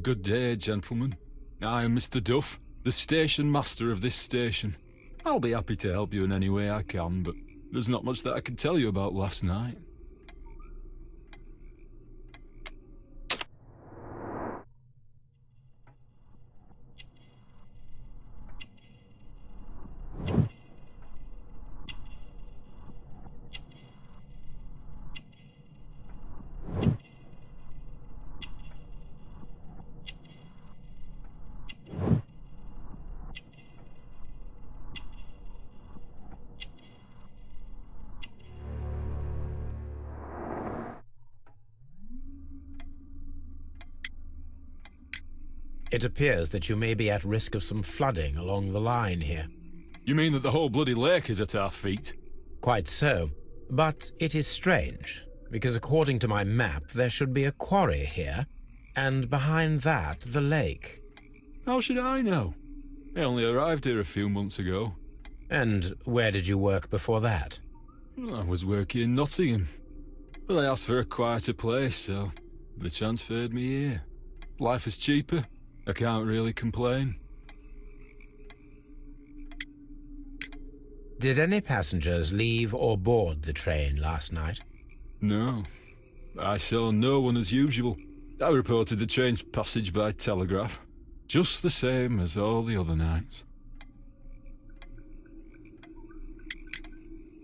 good day, gentlemen. I am Mr. Duff, the station master of this station. I'll be happy to help you in any way I can, but there's not much that I can tell you about last night. It appears that you may be at risk of some flooding along the line here. You mean that the whole bloody lake is at our feet? Quite so. But it is strange, because according to my map, there should be a quarry here, and behind that, the lake. How should I know? I only arrived here a few months ago. And where did you work before that? I was working in Nottingham. But I asked for a quieter place, so they transferred me here. Life is cheaper. I can't really complain. Did any passengers leave or board the train last night? No. I saw no one as usual. I reported the train's passage by telegraph. Just the same as all the other nights.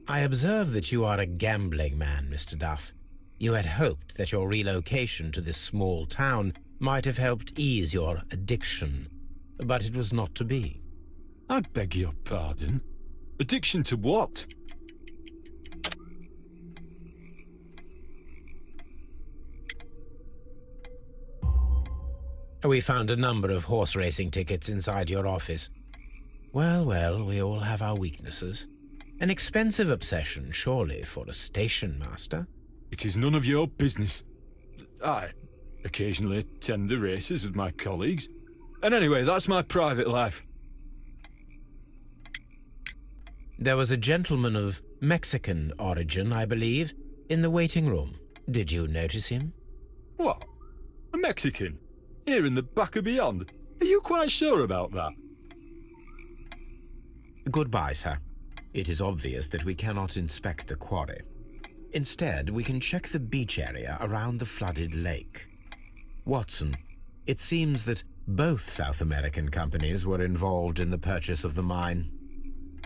I observe that you are a gambling man, Mr. Duff. You had hoped that your relocation to this small town might have helped ease your addiction, but it was not to be. I beg your pardon? Addiction to what? We found a number of horse racing tickets inside your office. Well, well, we all have our weaknesses. An expensive obsession, surely, for a station master. It is none of your business. I occasionally attend the races with my colleagues. And anyway, that's my private life. There was a gentleman of Mexican origin, I believe, in the waiting room. Did you notice him? What? A Mexican? Here in the back of beyond? Are you quite sure about that? Goodbye, sir. It is obvious that we cannot inspect the quarry. Instead, we can check the beach area around the flooded lake. Watson, it seems that both South American companies were involved in the purchase of the mine.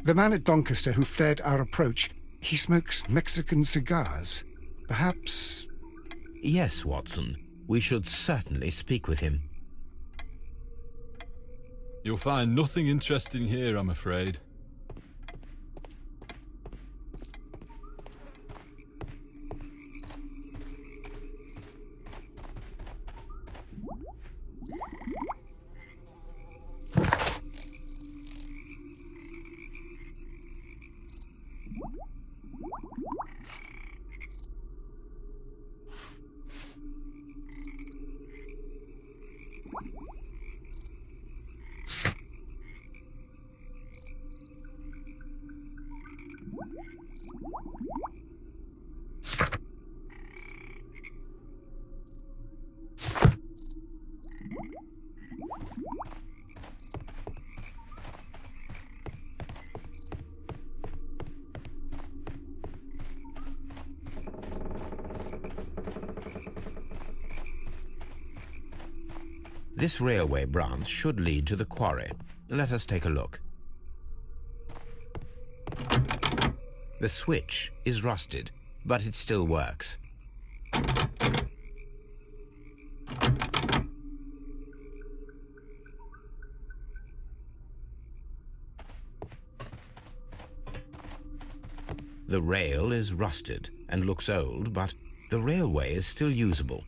The man at Doncaster who fled our approach, he smokes Mexican cigars. Perhaps... Yes, Watson. We should certainly speak with him. You'll find nothing interesting here, I'm afraid. This railway branch should lead to the quarry. Let us take a look. The switch is rusted, but it still works. The rail is rusted and looks old, but the railway is still usable.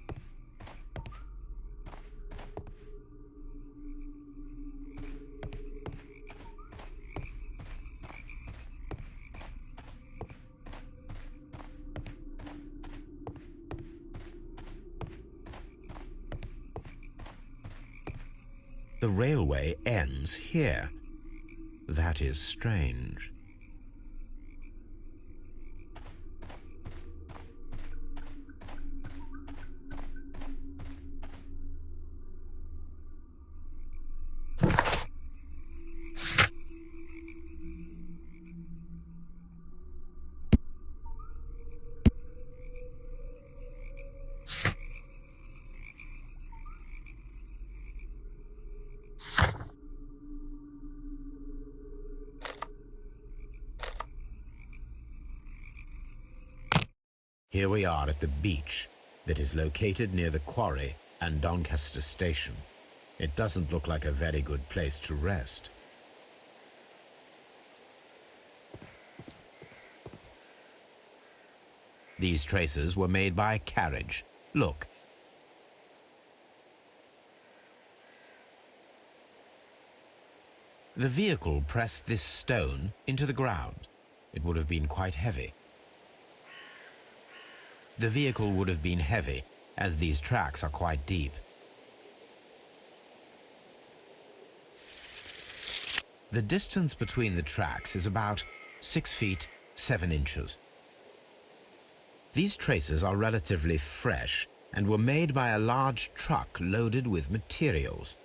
That is strange. At the beach that is located near the quarry and Doncaster station. It doesn't look like a very good place to rest. These traces were made by a carriage. Look. The vehicle pressed this stone into the ground. It would have been quite heavy. The vehicle would have been heavy, as these tracks are quite deep. The distance between the tracks is about 6 feet 7 inches. These traces are relatively fresh and were made by a large truck loaded with materials.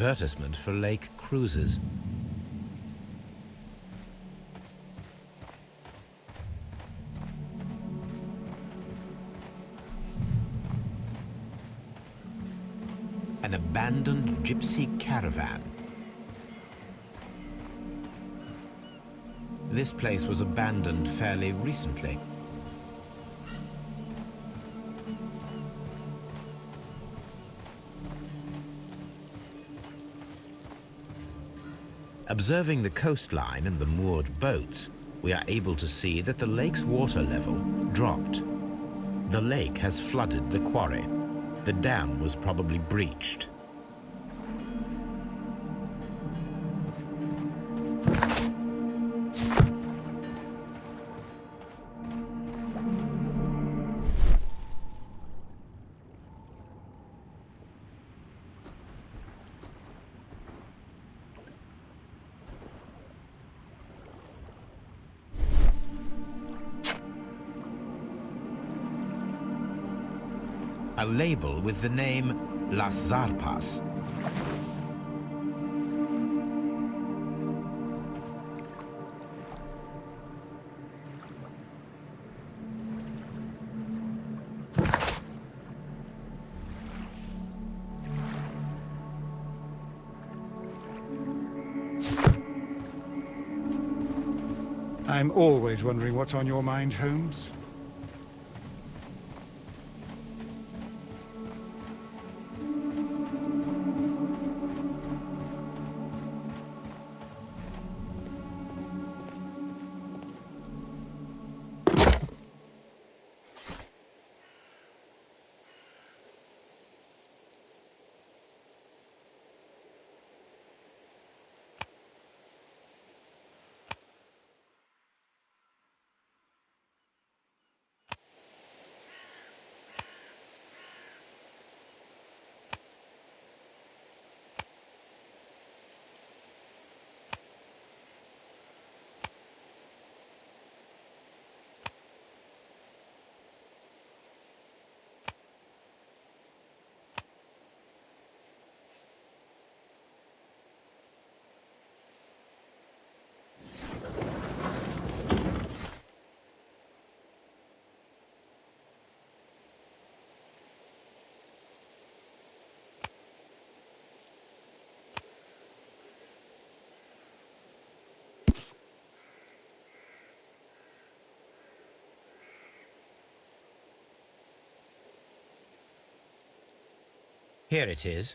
Advertisement for lake cruises. An abandoned gypsy caravan. This place was abandoned fairly recently. Observing the coastline and the moored boats, we are able to see that the lake's water level dropped. The lake has flooded the quarry. The dam was probably breached. A label with the name Las Zarpas. I'm always wondering what's on your mind, Holmes. Here it is.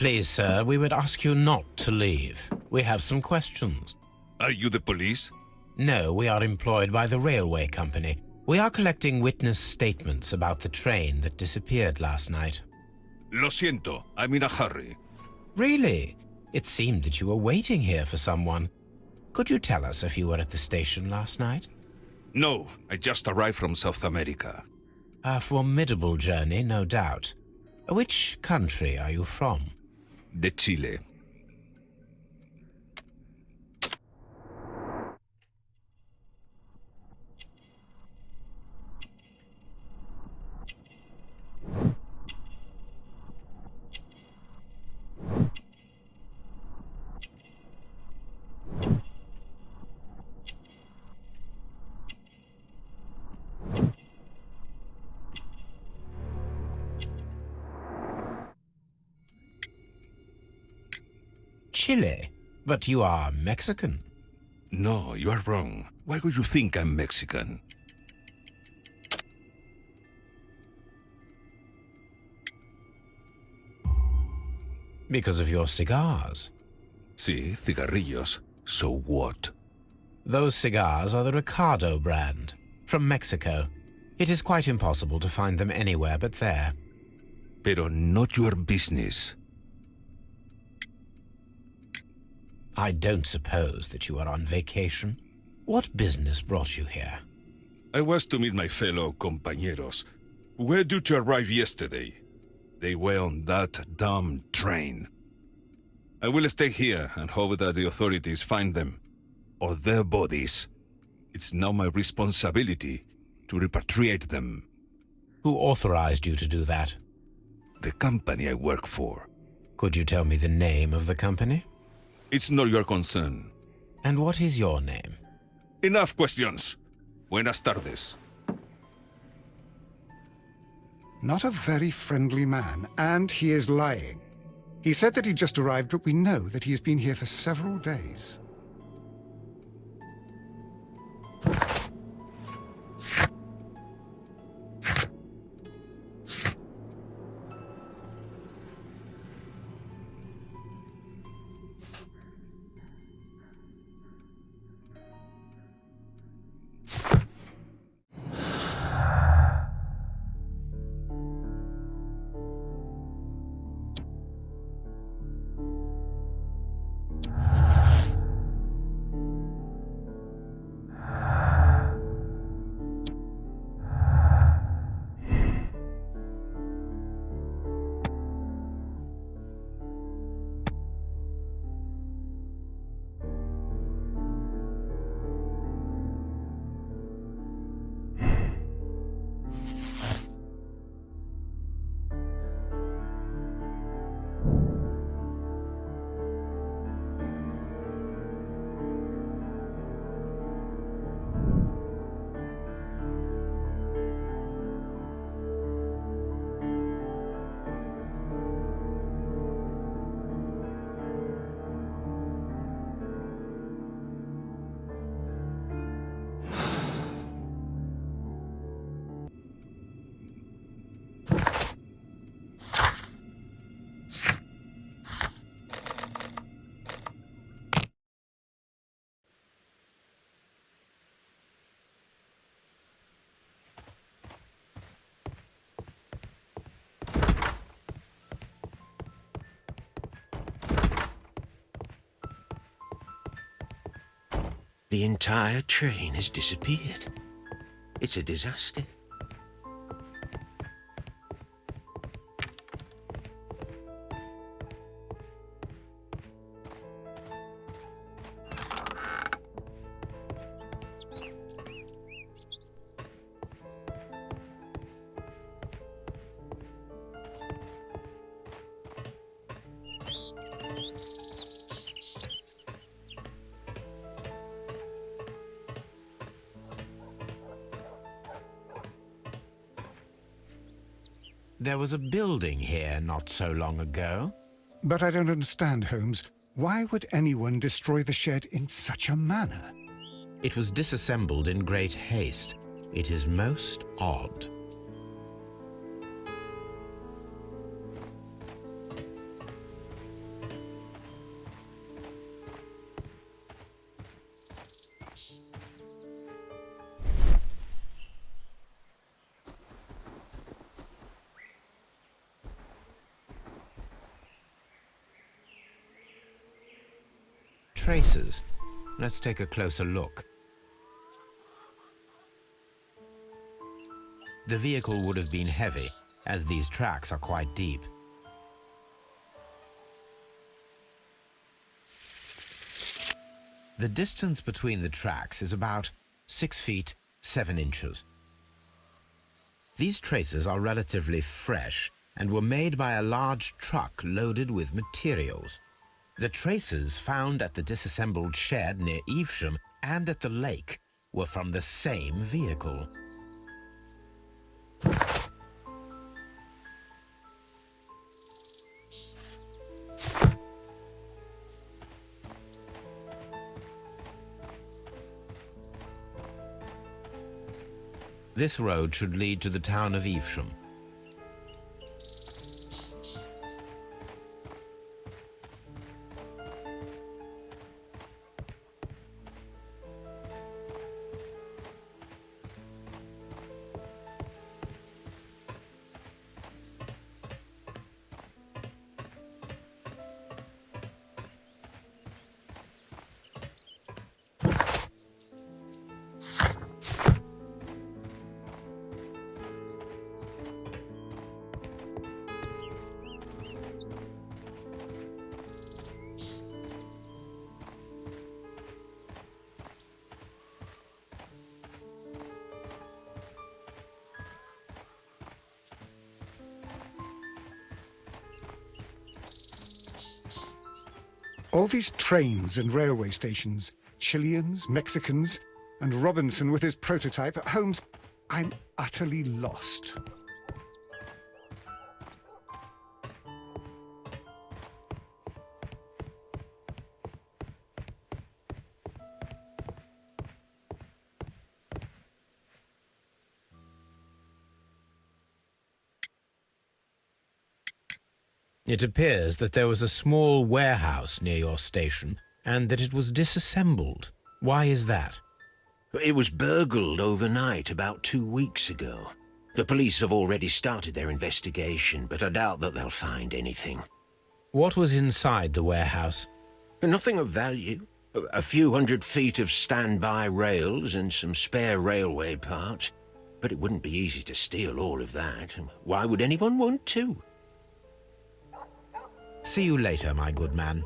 Please, sir, we would ask you not to leave. We have some questions. Are you the police? No, we are employed by the railway company. We are collecting witness statements about the train that disappeared last night. Lo siento, I'm in a hurry. Really? It seemed that you were waiting here for someone. Could you tell us if you were at the station last night? No, I just arrived from South America. A formidable journey, no doubt. Which country are you from? De Chile. But you are Mexican. No, you are wrong. Why would you think I'm Mexican? Because of your cigars. Sí, cigarrillos. So what? Those cigars are the Ricardo brand, from Mexico. It is quite impossible to find them anywhere but there. Pero not your business. I don't suppose that you are on vacation. What business brought you here? I was to meet my fellow compañeros, Where did you arrive yesterday. They were on that damn train. I will stay here and hope that the authorities find them, or their bodies. It's now my responsibility to repatriate them. Who authorized you to do that? The company I work for. Could you tell me the name of the company? It's not your concern. And what is your name? Enough questions. Buenas tardes. Not a very friendly man, and he is lying. He said that he just arrived, but we know that he has been here for several days. The entire train has disappeared. It's a disaster. Was a building here not so long ago. But I don't understand, Holmes. Why would anyone destroy the shed in such a manner? It was disassembled in great haste. It is most odd. Traces. Let's take a closer look. The vehicle would have been heavy, as these tracks are quite deep. The distance between the tracks is about 6 feet 7 inches. These traces are relatively fresh and were made by a large truck loaded with materials. The traces found at the disassembled shed near Evesham and at the lake were from the same vehicle. This road should lead to the town of Evesham. Trains and railway stations, Chileans, Mexicans, And Robinson with his prototype. Holmes, I'm utterly lost. It appears that there was a small warehouse near your station and that it was disassembled. Why is that? It was burgled overnight about two weeks ago. The police have already started their investigation, but I doubt that they'll find anything. What was inside the warehouse? Nothing of value. A- few hundred feet of standby rails and some spare railway parts. But it wouldn't be easy to steal all of that. Why would anyone want to? See you later, my good man.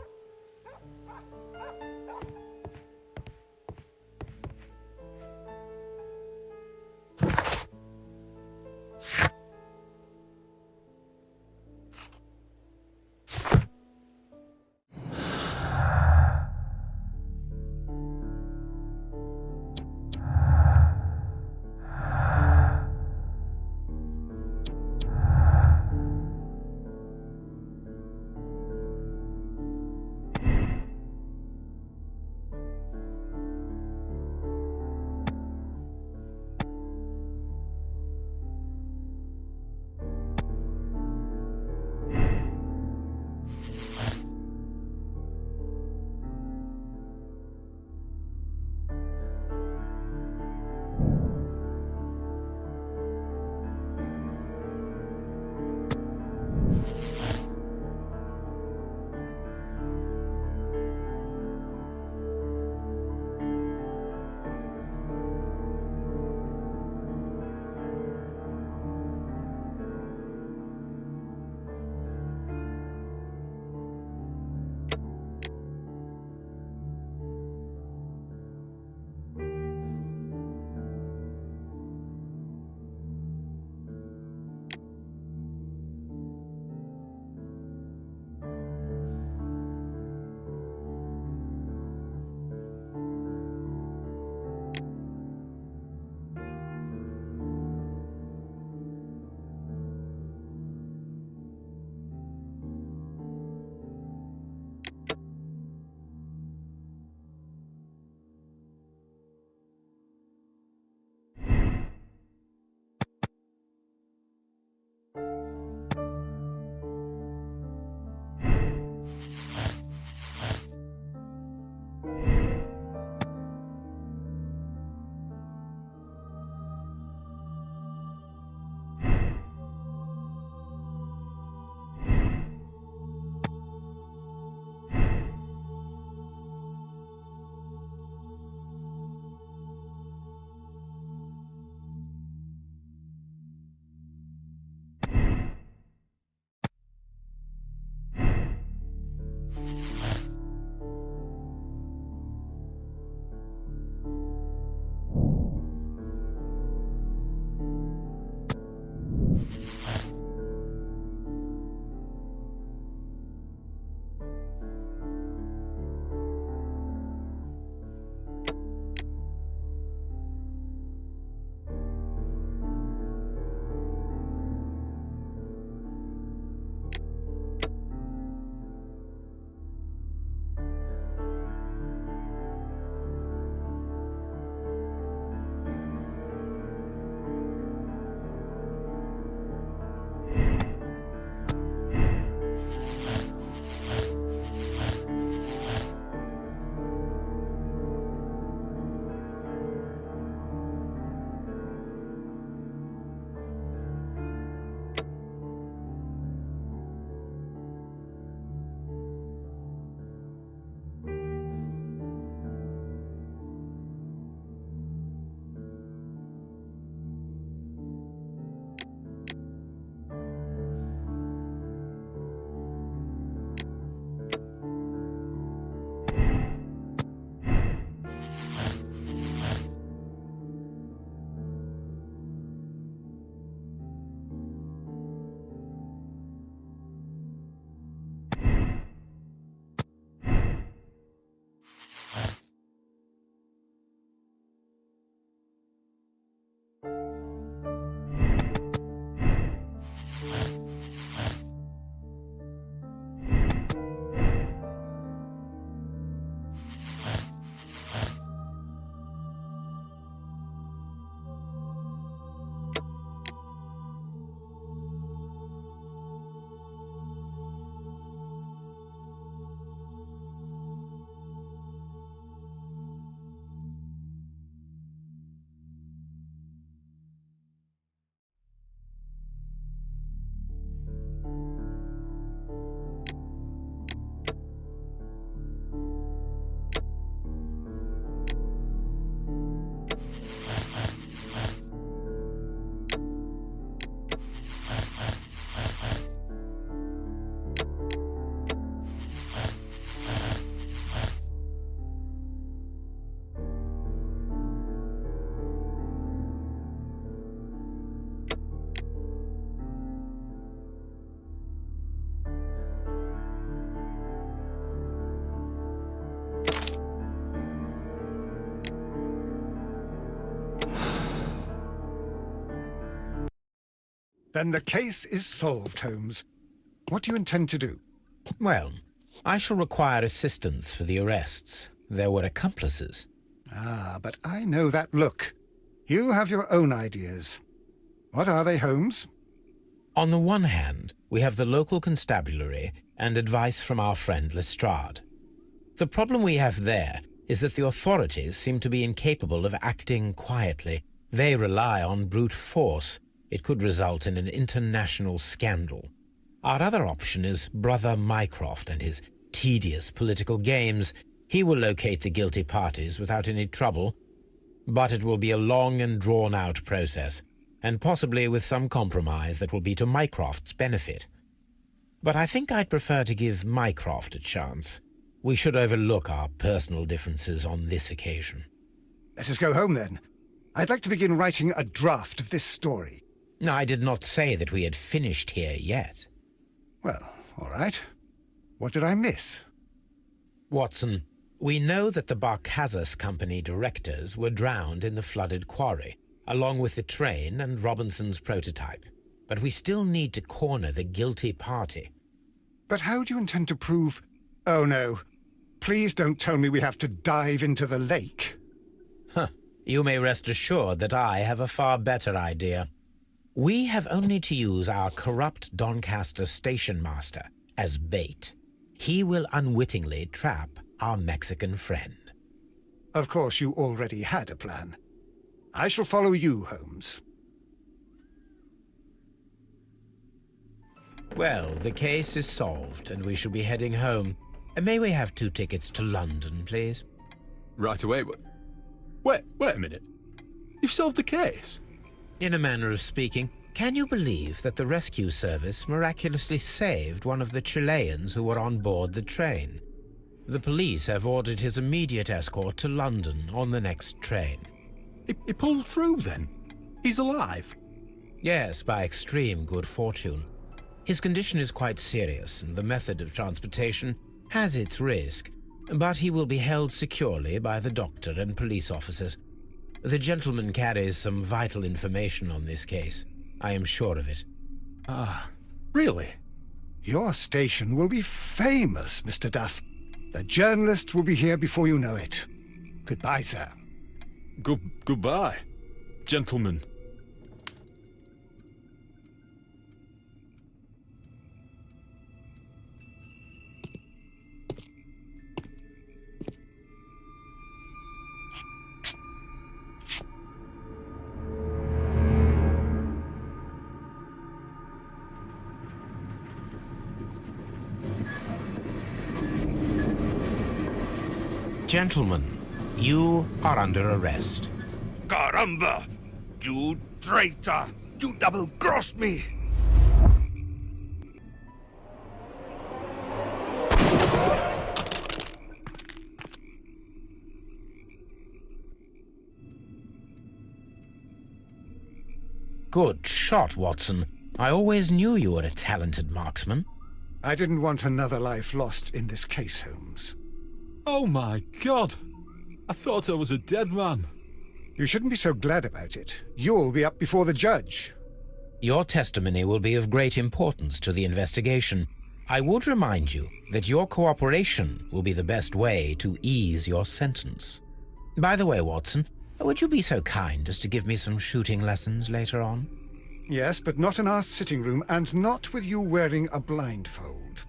Then the case is solved, Holmes. What do you intend to do? Well, I shall require assistance for the arrests. There were accomplices. Ah, but I know that look. You have your own ideas. What are they, Holmes? On the one hand, we have the local constabulary and advice from our friend Lestrade. The problem we have there is that the authorities seem to be incapable of acting quietly. They rely on brute force. It could result in an international scandal. Our other option is Brother Mycroft and his tedious political games. He will locate the guilty parties without any trouble, but it will be a long and drawn-out process, and possibly with some compromise that will be to Mycroft's benefit. But I think I'd prefer to give Mycroft a chance. We should overlook our personal differences on this occasion. Let us go home, then. I'd like to begin writing a draft of this story. I did not say that we had finished here yet. Well, all right. What did I miss? Watson, we know that the Barkazas Company directors were drowned in the flooded quarry, along with the train and Robinson's prototype. But we still need to corner the guilty party. But how do you intend to prove... Oh, no. Please don't tell me we have to dive into the lake. Huh. You may rest assured that I have a far better idea. We have only to use our corrupt Doncaster station master as bait. He will unwittingly trap our Mexican friend. Of course, you already had a plan. I shall follow you, Holmes. Well, the case is solved, and we shall be heading home. Uh, may we have two tickets to London, please? Right away. Wait, wait a minute. You've solved the case? In a manner of speaking, can you believe that the rescue service miraculously saved one of the Chileans who were on board the train? The police have ordered his immediate escort to London on the next train. He, he pulled through then? He's alive? Yes, by extreme good fortune. His condition is quite serious, and the method of transportation has its risk, but he will be held securely by the doctor and police officers. The gentleman carries some vital information on this case. I am sure of it. Ah, really? Your station will be famous, Mr. Duff. The journalists will be here before you know it. Goodbye, sir. Good goodbye, gentlemen. Gentlemen, you are under arrest. Caramba! You traitor! You double-crossed me! Good shot, Watson. I always knew you were a talented marksman. I didn't want another life lost in this case, Holmes. Oh my god! I thought I was a dead man. You shouldn't be so glad about it. You'll be up before the judge. Your testimony will be of great importance to the investigation. I would remind you that your cooperation will be the best way to ease your sentence. By the way, Watson, would you be so kind as to give me some shooting lessons later on? Yes, but not in our sitting room, and not with you wearing a blindfold.